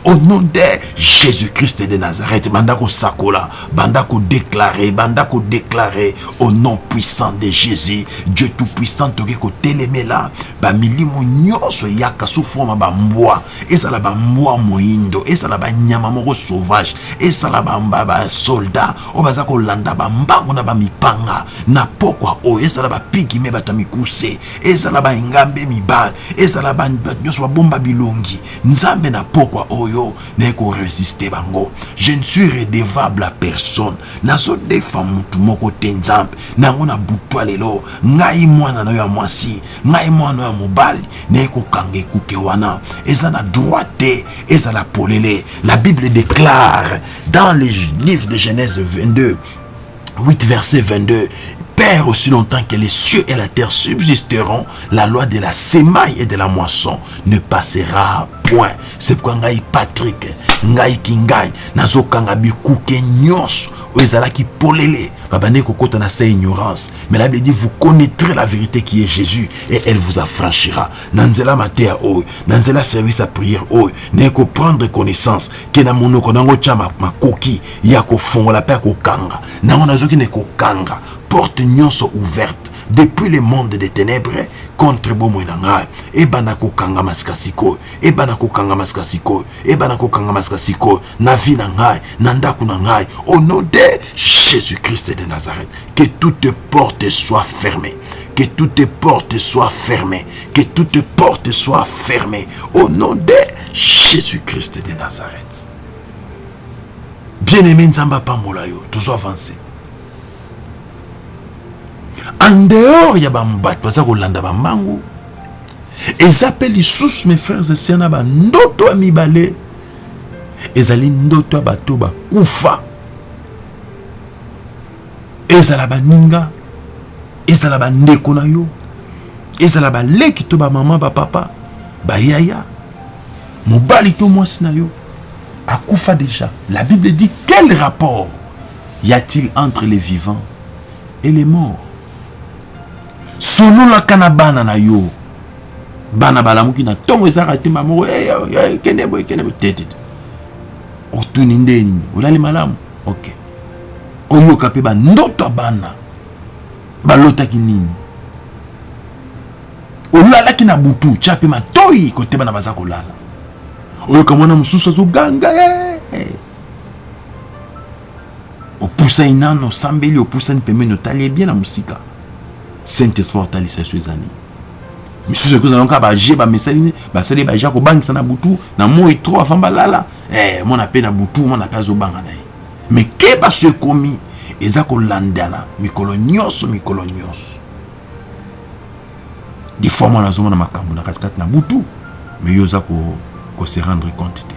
Speaker 1: au nom de jésus christ de nazareth banda kosakola banda kodeklare banda kodeklare au nom puissant de jésus dieu tout puissant toke kotelemela bamilimo nyonso eyaka sous forme bambwa ezala bambwa moyindo ezala banyama moko sauvage ezala basoldat oyo baza kolanda bambango na bamipanga. Na pokwa oyo ezala bapigime bato ya mikuse. Ezala baengambe mibale. Ezala bato nyonso babomba bilongi. Nzambe na pokwa oyo naye koresiste bango. Je ne suis redevable à personne. Nazodefa mutu moko te nzambe. Na butwa lelo. Ngai mwana na yo ya mwasi. Ngai mwana ya mobali. Naye kokanga ekuke wana. Eza na droit te ezala polele. La bible déclare dans le livre de genèse 22 8 verset 22 Père aussi longtemps que les cieux et la terre subsisteront, la loi de la semaille et de la moisson ne passera point. C'est pourquoi ngai Patrick, ngai kingai, nazokanga bikuke nyonso, ezalaki polele, babane kokota na sa ignorance. Mais la Bible dit vous connaîtrez la vérité qui est Jésus et elle vous affranchira. Nanzela matea oy, nanzela service à prière oy, ne ko prendre connaissance que na monoko nango chama makoki ya ko fongola pe ko kanga. Nango nazoki ne ko kanga. porte nyonso ouverte depuis le monde des ténèbres contre bomoi na ngai ebanda kokangama sika sikoyo ebanda kokangama sika sikoyo ebanda kokangama sika na na ngai na na ngai au nom de jésus christ de nazareth que toute porte soit fermée que toute porte soit fermée que toute porte soit fermée au nom de jésus christ de nazareth. Bien aimé nzambe apambola yo. Toujours avancé en dehors ya babato baza kolanda bambangu. Eza mpe lisusu mes frères et sœurs na bandoto ya mibale. Ezali ndoto ya bato bakufa. Ezala baninga. Ezala bandeko na yo. Ezala baleki to bamama bapapa bayaya mobali to na yo. Akufa déjà la bible dit quel rapport y a-t-il entre les vivants et les morts? Sololaka na bana na yo. Bana balamuki na ntongo ezalaka te mamo kende boye kende boye. Tetete otuni nde nini? Olali malamu? Ok. Oyoka mpe bandoto ya bana balotaki nini? Olalaki na butu tya mpe matoi kote bana baza kolala. Oyoka mwana mosusu azoganga opusani nano osambeli opusani pembeni otali ebie na mosika saint esprit otalisa yesu eza nini misusu ekozala kaka baje bamesali basali baje akobangisa na butu na moi tro avant balala. Eh, mwana mpe na butu mwana mpe azobanga na ye. Me keba so ekomi eza kolandana mikolo nyonso mikolo nyonso. Des fois mwana azomona makambo na katikati na butu me yo oza kose rendre compte te.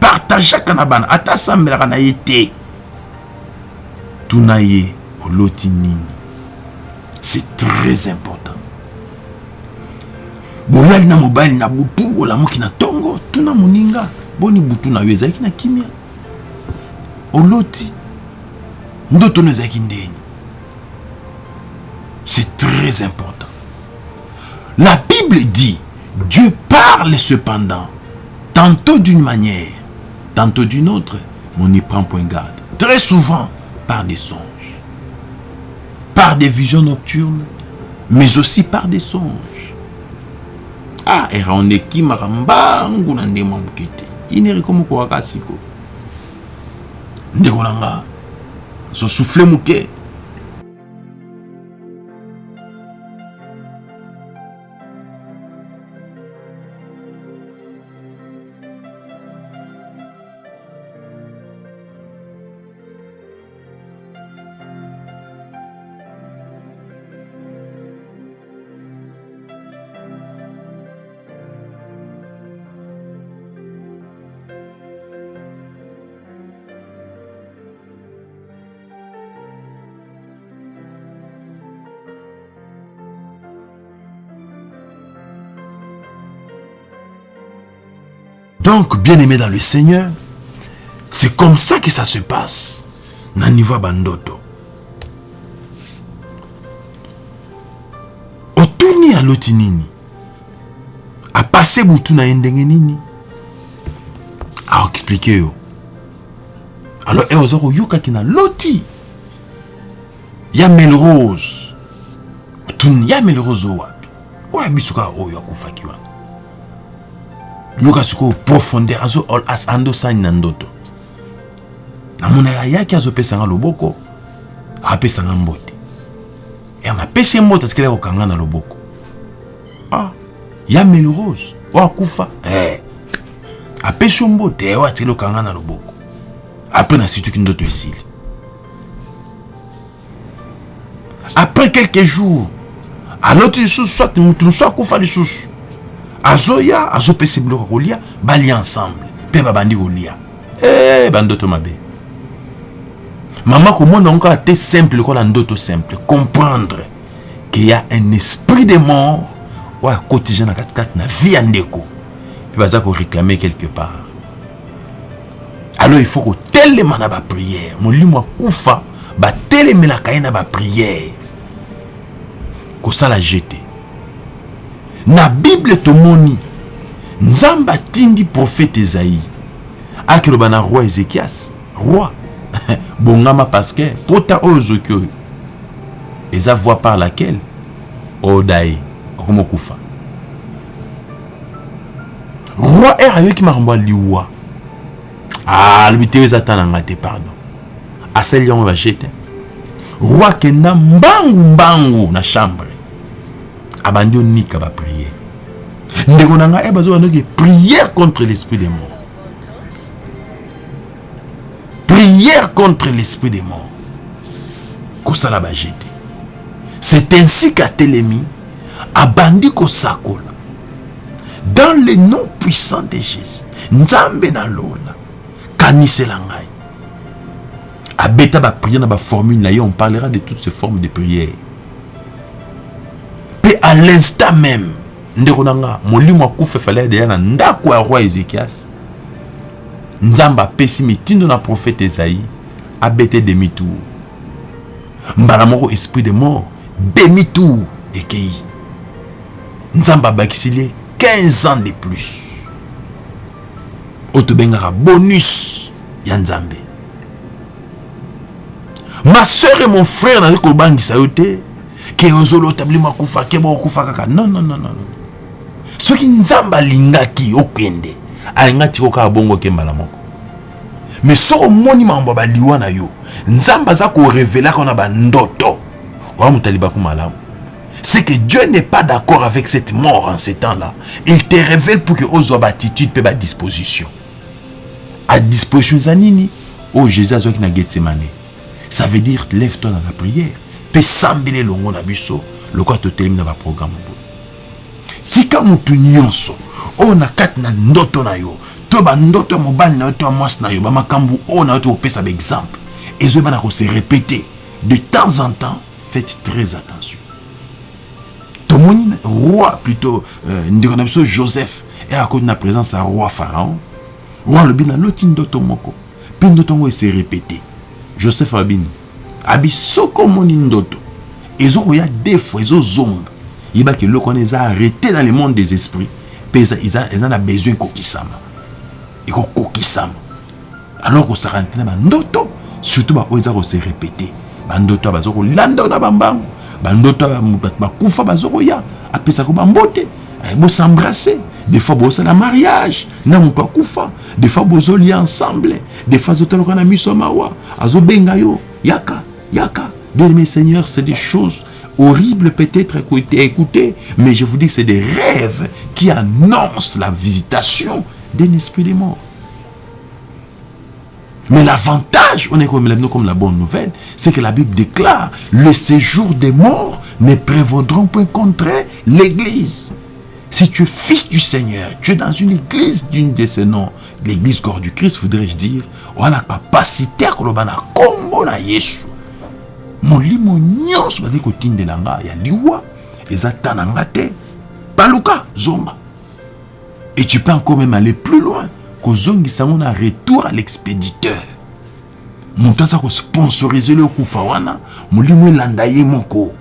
Speaker 1: Partageaka na bana ata asambelaka na ye te. Tuna ye oloti nini c'est très important. Bolali na mobali na butu olamuki na ntongo tuna moninga. Boni butu na yo na kimia. Oloti ndoto no ezalaki ndeni. C'est très important. La bible dit dieu parle cependant tantôt d'une manière tantôt d'une autre mais on n'y prend point garde. Très souvent par des songes par des visions nocturnes mais aussi par des songes. Ah eraonekimaka mbangu na ndemo moke te ineriko moko kaka siko ndeko na nga zosufle moke Donc, bien-aimé dans le Seigneur, c'est comme ça que ça se passe. Na niveau bandoto. Otuni aloti nini? Apase butu na ndenge nini? A expliquer yo. Alors, e ozo yoka ki na loti. Ya Melrose. Otuni ya Melrose wapi? Oya bisuka oyo. Yoka sikoyo profondeur azo andosani na ndoto. Namona ayaki azopesanga loboko apesanga mbote. E napesi ye mbote atikeli kokanga na loboko. Ah ya melrose oyo akufa eh. apesi yo mbote oyo atikeli kokanga na loboko. Apres nasituki ndoto esili. Après quelques jours aloti lisusu soit mutu mosusu akufa lisusu azoya azopesa biloko kolia balia ensemble. Mpe babandi kolia. E bandoto mabe. Mama komona ngo kaka te simple lokola ndoto simple. Comprendre ke ya un esprit de mort oyo akotija na katikati na vie ya ndeko. Mpe baza koréclame quelque part. Alors il faut kotelema na bapriere molimo akufa batelemelaka ye na bapriere kosala jete na bible tomoni nzambe atindi profete ezaïe akeloba na roi ezekias roi. Bongama parceke pota oyo ozoki oyo. Eza voie par laquelle oda ye okoma okufa. Roi ere ayoki makambo ya liwa. Alobi te eza ta na nga te pardon. Asali yango baje te roi akenda mbangu mbangu na chambre abandi onika bapriere ndeko na ngai bazoba ndoki prière contre l'esprit des morts. Prière contre l'esprit des morts. Kosala baje te c'est ainsi qu'atelemi abandi kosakola. Dans le nom puissant de jésus nzambe nalola ngai. Abeta bapriere na baformule na ye on parlera de toutes ces formes de prière. mpe à l'instant même ndeko na nga molimo akufa efale deya na ndako ya roi ezekias nzambe apesi mitindo na prophète esaïe abete demi tour mbala moko esprit de mort demi tour ekei. Nzambe abakisili ye 15 ans de plus. Oyo tobengaka bonus ya nzambe. Ma soeur et mon frère nazali kobangisa yo te ke ozolota bilimo akufa ke bokokufa kaka non non non non soki nzambe alingaki okende alingaki kaka bongo oke mbala mais soki omoni mambo baliwa na yo nzambe aza korevelaka na bandoto oya moto alibaku malamu c'est que Dieu n'est pas d'accord avec cette mort en ces temps-là. Il te révèle pour que ozwa attitude ba disposition. À disposition zanini oh Jésus azwaki na Gethsemane. Ça veut dire lève-toi dans la prière. Pe sambele longo na biso lokwa totelemi na ba programme boye. Tika mutu nyonso oyo na na ndoto na yo to bandoto ya mobali na to ya mwasi na yo bamakambo oyo na yo to kopesa baexemple ezoyebana kose répéter de temps en temps faites très attention. Tomoni roi plutôt euh, ndeko na biso joseph eyakoti na présence ya roi pharaon. Roi alobi naloti ndoto moko mpe ndoto yango ese répété. Joseph abini abi soki omoni ndoto. Ezokoya deux fois ezozonga yebaki arrêté dans le monde des esprits. Mpe eza besoin ekokisama ekokokisama alors kosaka te na bandoto surtout baoyo eza kose répété bandoto bazo kolanda na bambango bandoto bato bakufa apesaka bambote bosembrase des fois bosala mariage. Na moto des fois bozolia ensemble. Des fois azotaloka na miso ya mawa yo yaka bien aimé seigneur c'est des choses horribles peut-être à écouter mais je vous dis c'est des rêves qui annoncent la visitation d'un esprit de mort Mais l'avantage, on est comme, la bonne nouvelle, c'est que la Bible déclare le séjour des morts ne prévaudront point contre l'église. Si tu es fils du Seigneur, tu es dans une église d'une de ces noms, l'église corps du Christ, voudrais-je dire, on a la capacité à Yesu. Molimo nyonso bazali kotindela nga ya liwa eza ta nga te. Paluka zomba. Et tu peux encore même aller plus loin kozongisa yango na retour à l'expéditeur. Moto aza kosponsorize le okufa wana molimo elanda ye moko.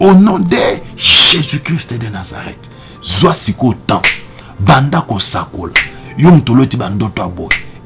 Speaker 1: Au nom de jésus-christ de nazareth zwa sikoyo temps banda kosakola. Yo moto bandoto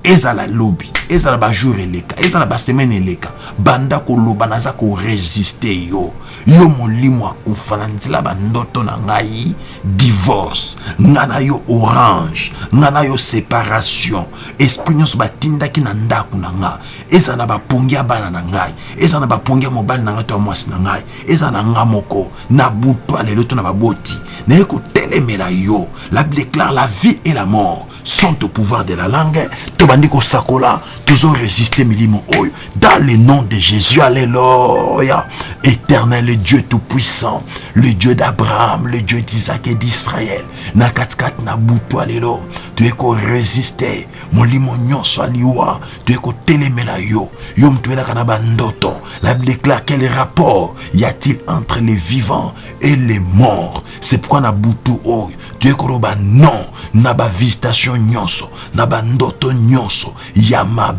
Speaker 1: ezala lobi ezala bajour eleka ezala basemaine eleka. Banda koloba naza koresiste yo. Yo molimo akufa na nzela bandoto na ngai divorce. Ngai na yo orange ngai na yo séparation. Esprit nyonso batindaki na ndako na nga. Ezala na bapongi ya bana na ngai ezala na bapongi ya mobali na ngai to ya mwasi na ngai. Ezala na nga moko na butu lelo to na baboti. Naye kotelemela yo. La bible déclare la vie et la mort sont au pouvoir de la langue bandi kosakola. Tozoresiste milimo oyo. Dans le nom de jésus alléluia. Éternel dieu tout-puissant le dieu d'abraham le dieu d'isaac et d'israël. Na katikati na butu alelo toye koresiste molimo nyonso aliwa toye kotelemela yo. Yo moto oyelaka na bandoto la bible déclare quel rapport y a-t-il entre les vivants et les morts? C'est pourquoi na butu oyo. Toye koloba non. Na bavisitation nyonso na bandoto nyonso ya mabe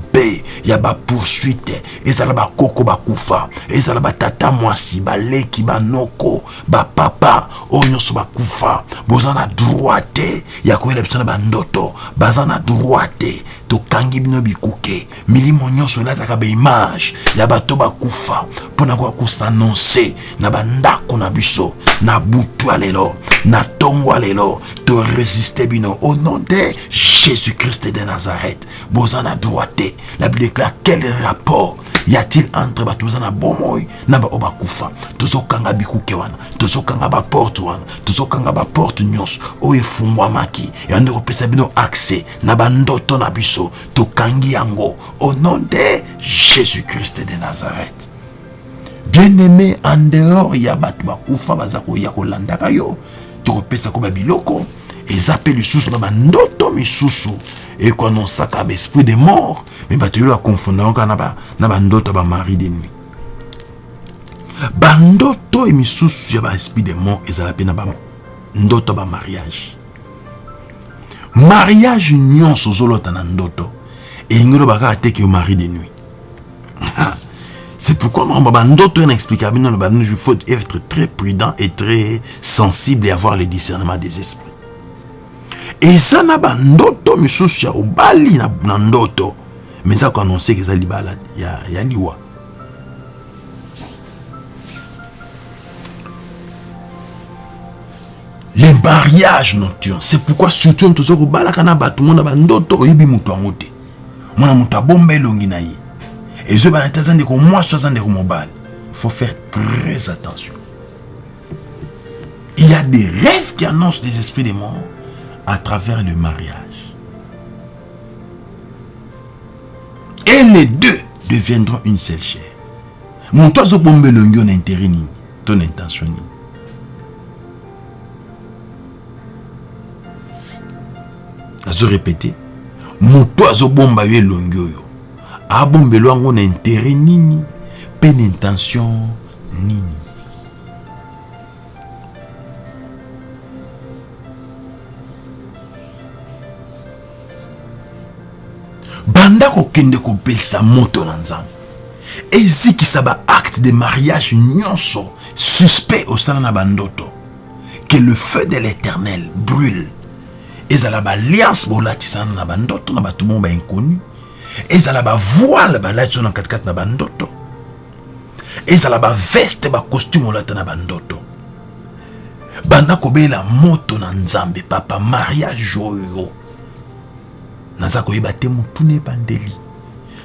Speaker 1: ya bapoursuite ezala bakoko bakufa ezala batata mwasi baleki banoko bapapa oyo nyonso bakufa boza na droit te ya koyela biso na bandoto baza na droit te tokangi bino bikuke. Milimo nyonso elataka baimage ya bato bakufa mpona koya kosanonse na bandako na biso na butu ya lelo na ntongo ya lelo. Toresiste bino au nom de jésus-christ de nazareth. Boza na droit te la bible déclare quel rapport y a-t-il entre bato boza na bomoi na baoyo bakufa? Tozokanga bikuke wana tozokanga baporte wana tozokanga baporte nyonso. Oyo efungwamaki yande kopesa bino accès na bandoto na biso tokangi yango. Au nom de jésus-christ de nazareth. Bien-aimé en dehors ya bato bakufa baza koya kolandaka yo tokopesa ko babiloko eza mpe lisusu na bandoto misusu. Ekoannonsaka baesprit de mort me bato oyo bakonfondaka na bandoto ya bamari de nuit. Bandoto misusu ya baesprit de mort ezala mpe na bandoto ya bamariage mariage nyonso ozolota na ndoto. Elingi oloba kaka te ke yo mari de nuit. C'est pourquoi makambo bandoto oyo na explika bino loba bino il faut être très prudent et très sensible et avoir le discernement des esprits. Eza na bandoto misusu ya obali na, ndoto. Me eza koannonce ke eza libala ya liwa le mariage nocturne c'est pourquoi surtout toza kobalaka na bato mona bandoto oyebi moto yango te mwana moto abomba elongi na ye. Ezobana te aza ndeko mwasi aza ndeko mobali. Il faut faire très attention. Il y a des rêves qui annoncent des esprits de mort à travers le mariage. Et les deux deviendront une seule chair. Moto azobomba elongi na intérêt nini to na intention nini azorepete moto azobomba yo elongi oyo. Abombelo yango na intere nini? Mpe intention nini? Banda kokende kopelisa moto na nzambe. Ezikisa baacte de mariage nyonso suspect osala na bandoto que le feu de l'éternel brûle ezala baalliance bolatisana na bandoto na bato mo bainconnu ezala bandoto ezala na bandoto banda moto na nzambe papa mariage oyo naza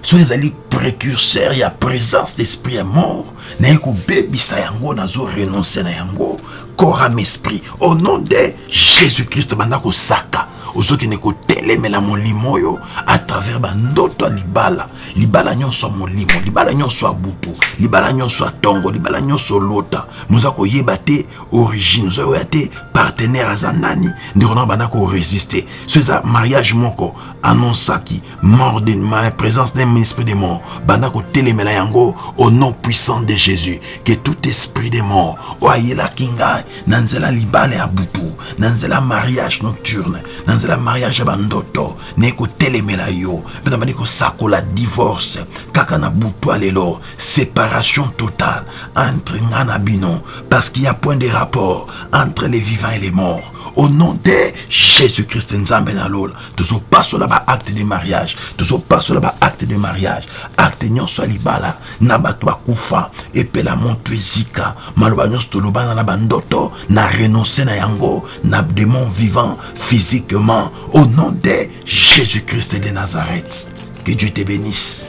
Speaker 1: so ezali précurseur ya présence d'esprit ya mort. Naye kobebisa yango nazorenonce na yango corps esprit au nom de jésus christ banda kosaka ozokende kotelemela molimo oyo à travers bandoto ya libala. Libala nyonso ya molimo libala nyonso ya butu libala nyonso ya ntongo libala nyonso olota moza koyeba te origine oza koyeba te partenaire aza nani ndeko na banda koresiste so eza mariage moko annonçaki mort de ma présence d'un esprit de mort. Banda kotelemela yango au nom puissant de jésus. Que tout esprit de mort oyo ayelaki ngai na libala ya butu na mariage nocturne na nzela mariage ya bandoto. Naye kotelemela yo mpe na bandi kosakola divorce. Kaka na butu lelo séparation totale entre nga na bino parce qu'il y a point de rapport entre les vivants et les morts. Au nom de jésus christ nzambe na lola tozopasola baacte de mariage. Tozopasola baacte de mariage. Acte nyonso ya libala. Na bato bakufa epela moto ezika maloba nyonso tolobana na bandoto na renonce na yango. Na démon vivant physiquement au nom de jésus christ de nazareth. Que dieu te bénisse.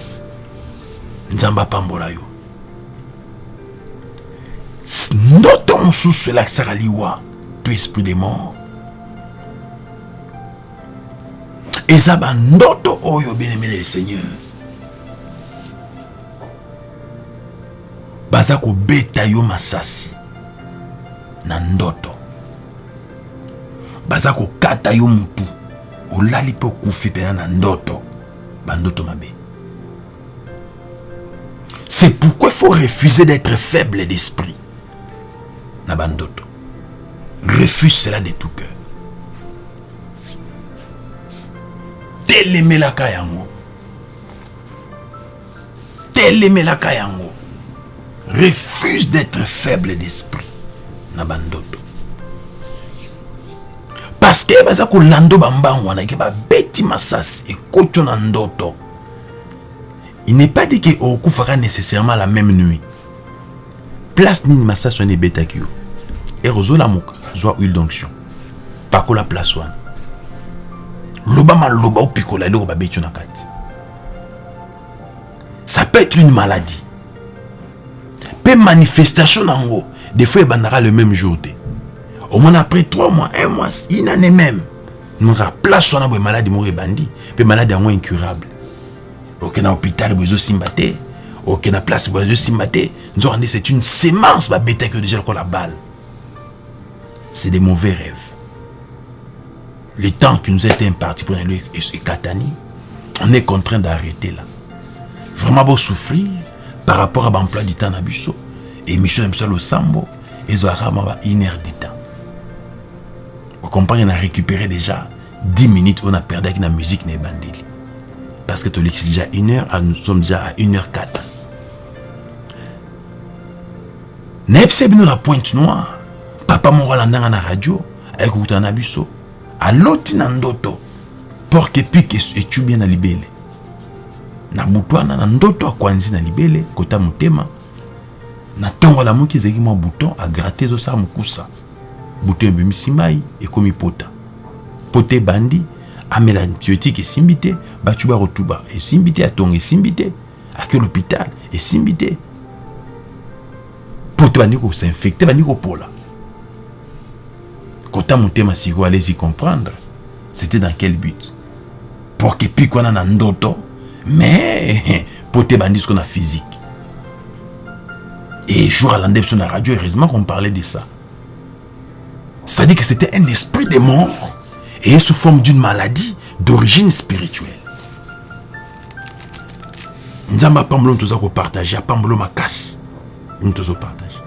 Speaker 1: Nzambe apambola yo. Ndoto mosusu elakisaka liwa to esprit de mort. Eza bandoto oyo bien-aimé le seigneur. Baza kobeta yo masasi. Na ndoto c'est pourquoi il faut refuser d'être faible d'esprit. Refuse cela de tout cœur. Telemelaka yango. Telemelaka yango. Refuse d'être faible d'esprit. Na bandoto parce que baza kolanda bambangu wana ke babeti masasi ekoti na ndoto. Il n'est pas dit ke okufaka nécessairement la même nuit. Place nini masasi wana ebetaki yo? Ere ozolamuka zwa huile d'onction. Pakola place wana. Loba maloba opikola eloko babeti yo na kati. Ça peut être une maladie. Mpe manifestation nango des fois ebandaka le même jour te omona après 3 mois 1 mois une année même moka place wana boye maladi moko ebandi mpe maladi yango incurable oke na hôpital boye ezosimba te oke na place boye ezosimba te nzoka nde c'est une sémence babetaki yo déjà lokola balle c'est des mauvais rêves le temps qui nous été imparti pour aller et Katani, on est contraint d'arrêter là. Vraiment beau souffrir par rapport à l'emploi du temps Nabusso. Et mission de le Sambo, et Zoharama une heure du temps. On a récupéré déjà 10 minutes, on a perdu avec la musique. Parce que tu c'est déjà une heure, nous sommes déjà à 1h04. Nepse bino la pointe noire. Papa alandanga na radio, ayekokutana na biso. aloti na ndoto porke pike etubi na libele na butu wana na ndoto akwanzi na kota motema na ntongo alamuki ezalaki mwa buton agrate ezosala mokusa buton ebimisi mai ekomi pota. Pota ebandi amela antibiotique esimbi te batu bakotuba esimbi te atongo esimbi te ake l'hôpital esimbi te. Poto bandi kosinfecte bandi kopola kota motema allez-y comprendre. C'était dans quel but? Pour que epiki wana na ndoto. Mais po te bandi siko na physique. Et jour alande biso na radio heureusement qu'on parlait de ça dit que c'était un esprit de mort et sous forme d'une maladie d'origine spirituelle. Nzambe apambolo toza kopartage apambolo makasi nous tozopartage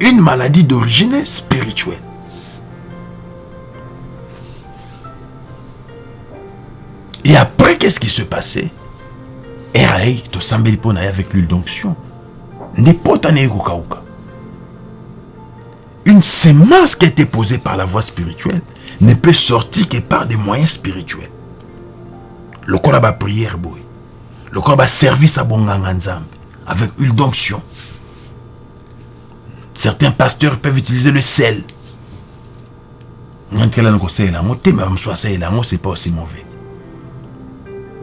Speaker 1: une maladie d'origine spirituelle. Et après, qu'est-ce qui se passait? Eraï, to sambeli pona avec l'huile d'onction. N'importe Une semence qui a été posée par la voie spirituelle ne peut sortir que par des moyens spirituels. Le corps a prière. Le corps a service à Bonganganzam avec huile d'onction. Certains pasteurs peuvent utiliser le sel. C'est pas aussi mauvais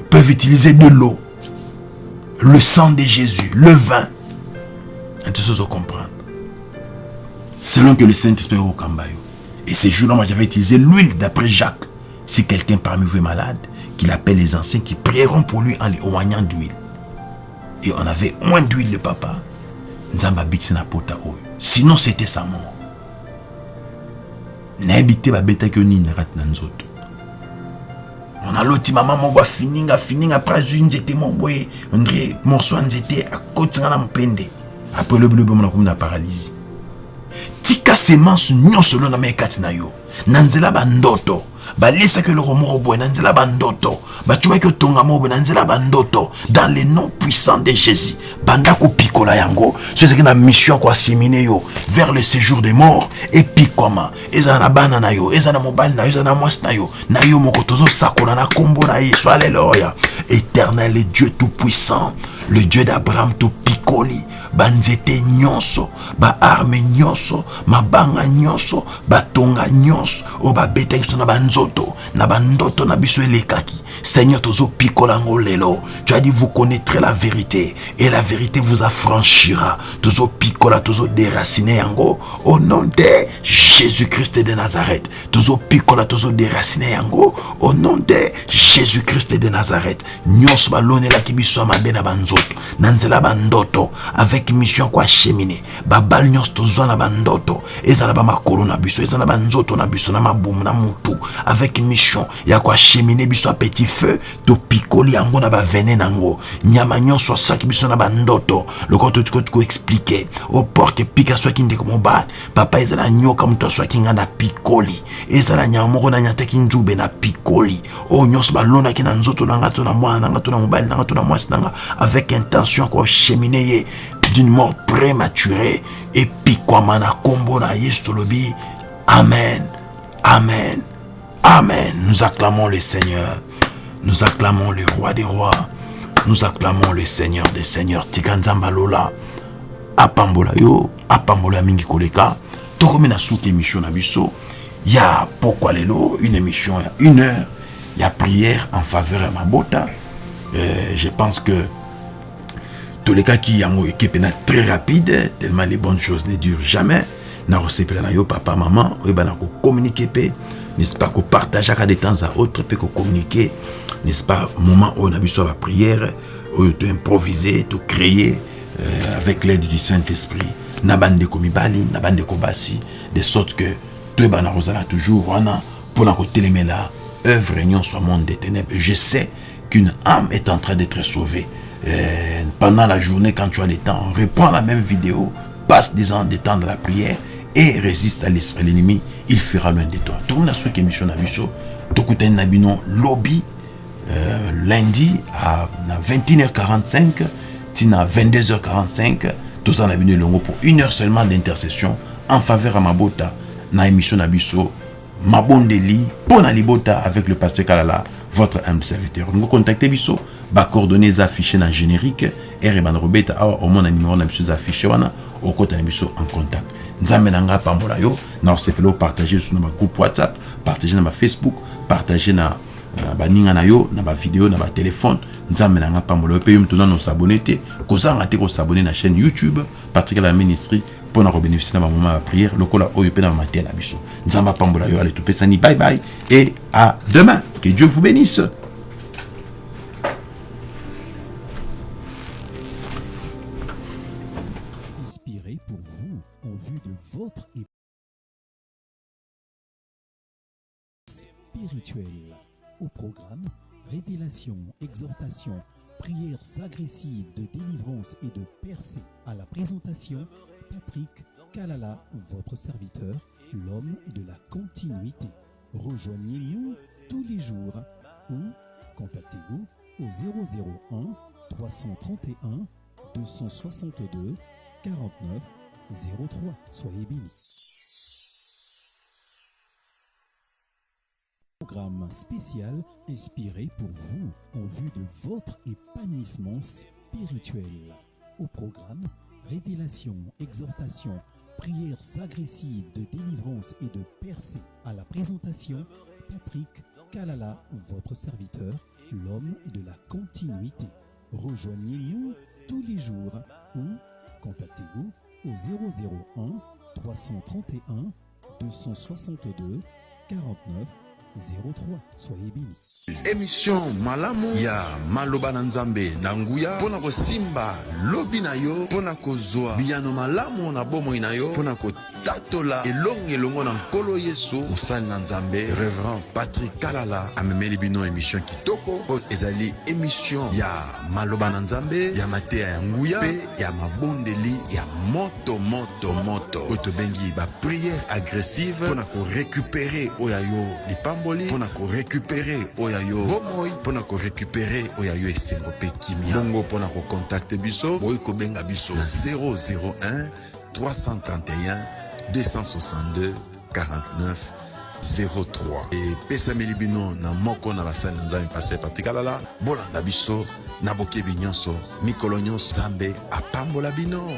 Speaker 1: peuvent utiliser de l'eau, le sang de Jésus, le vin. Tout ça, comprendre. Selon que le Saint-Esprit au Kambayo. Et ces jours-là, moi, j'avais utilisé l'huile d'après Jacques. Si quelqu'un parmi vous est malade, qu'il appelle les anciens qui prieront pour lui en les oignant d'huile. Et on avait moins d'huile, le papa. Sinon, c'était sa mort. N'habitez pas bête que ni nzoto naloti mama moko afininga afininga apres azwi nzete moko boye ondre morso ya nzete akotinga na mpende apres lobilobi omona komi na paralysie tika semence nyonso lo na yo. Na nzela bandoto balesaki eloko moko boye na nzela bandoto batubaki otonga moko boye na nzela bandoto dans le nom puissant de jésus banda kopikola yango. So na mission ya koasimine yo vers le séjour des morts. Epikwama ezala na bana na yo ezala na mobali na yo ezala na mwasi na yo. Na yo moko na nkombo na éternel et dieu tout puissant le dieu d'abraham topikoli banzete nyonso baarme nyonso mabanga nyonso batonga nyonso. Oyo babetaki biso na banzoto na bandoto na biso elekaki. Seigneur tozopikola yango lelo. Tu as dit vous connaîtrez la vérité et la vérité vous affranchira. Tozopikola tozodéracine yango au nom de jésus-christ de nazareth. Tozopikola tozodéracine yango au nom de jésus-christ de nazareth. Nyonso balonelaki biso ya mabe na banzoto na nzela bandoto avec mission ya koachemine babali nyonso tozwa na bandoto ezala bamakolo na biso ezala banzoto na biso na mabumu na mutu. Avec mission ya koachemine biso petit feu. Topikoli yango na bavene nango. Nyama nyonso asaki biso na bandoto lokola totiki koexplike oporke pika swaki ndeko mobali papa ezala nyoka moto aswaki nga na pikoli ezala nyama moko nzube na pikoli oyo nyonso balonaki na nzoto na nga to na mwana na nga to na mobali na nga to na mwasi na nga. Avec intention ya koachemine d'une mort prématurée epikwama na nkombo na yesu tolobi. Amen. Amen. Amen. Nous acclamons le seigneur. Nous acclamons le roi des rois. Nous acclamons le seigneur des seigneurs. Tika nzambe alola apambola yo. Apambola mingi koleka. Tokomi na suki émission na biso. Ya pokwa lelo une émission ya une heure. Ya prière en faveur ya mabota euh, je pense que tolekaki yango ekepe na très rapide tellement les bonnes choses ne durent jamais. Nakosepela na yo papa mama oyeba na kocommunike mpe n'est-ce pas kopartageaka de temps à autre mpe kocommunike n'est-ce pas moment oyo na biso ya baprière oyo toimprovise tocréer euh, avec l'aide du saint-esprit. Na bandeko mibali na bandeko basi de sorte que toyeba na kozala toujours wana mpona kotelemela œuvre nyonso ya monde des ténèbres. Je sais qu'une âme est en train d'être sauvée euh, pendant la journée quand tu as le temps reprends la même vidéo passe des, ans, des temps de la prière et résiste à l'esprit l'ennemi il fera loin de toi. Tourna soki émission na biso tokutani na bino lobby euh, lundi à, à 21h45 tina 22h45 toza na bino elongo pour une heure seulement d'intercession en faveur ya mabota na émission na biso mabondeli mpo na libota avec le pasteur kalala votre humble serviteur. Olingo contacte biso bacoordonné eza affiché na générique ere bana kobeta awa omona numéro na biso affiché wana okota na biso en contact. Nzambe na ngai apambola yo na osepela opartage so na bagroupe whatsapp partage na bafacebook partage na baninga na yo na bavideo na nzambe na ngai apambola yo mpe yo mtona na osabone te kozanga te kosabone na chaîne youtube patrick la ministry mpo na kobénéficie na bamoma ya prière lokola oyo mpe na bamatea na biso. Nzambe apambola yo ale topesani bye bye et à demain. Que dieu vous bénisse
Speaker 2: Au programme, révélation, exhortation, prières agressives de délivrance et de percée. À la présentation, Patrick Kalala, votre serviteur, l'homme de la continuité. Rejoignez-nous tous les jours ou contactez-nous au 001 331 262 49 03. Soyez bénis. Programme spécial inspiré pour vous en vue de votre épanouissement spirituel. Au programme, révélation, exhortation, prières agressives de délivrance et de percée. À la présentation, Patrick Kalala, votre serviteur, l'homme de la continuité. Rejoignez-nous tous les jours ou contactez-nous au 001 331 262 49 03. Soyez bénis.
Speaker 3: émission malamu ya maloba na nzambe na nguya mpo na kosimba lobi na yo mpo na kozwa biyano malamu na bomoi na yo mpo na kotatola elongo elongo na nkolo yesu. Mosali na nzambe reverend patrik kalala amemeli bino émission kitoko. Oyo ezali émission ya maloba na nzambe ya mateya ya nguya mpe ya mabondeli moto moto moto. Oyo tobengi bapriere agressive mpo na korekupere oyo lipamboli mpo na korekupere oyo yo bomoi mpo na korekupere oyo yo esengo mpe kimia. Bongo mpo na kokontakte biso boyi kobenga biso na 001 331 262 49 03 epesameli bino na moko na basali na nzambe paster patrik alala bolanda biso na bokebi nyonso mikolo nyonso nzambe bino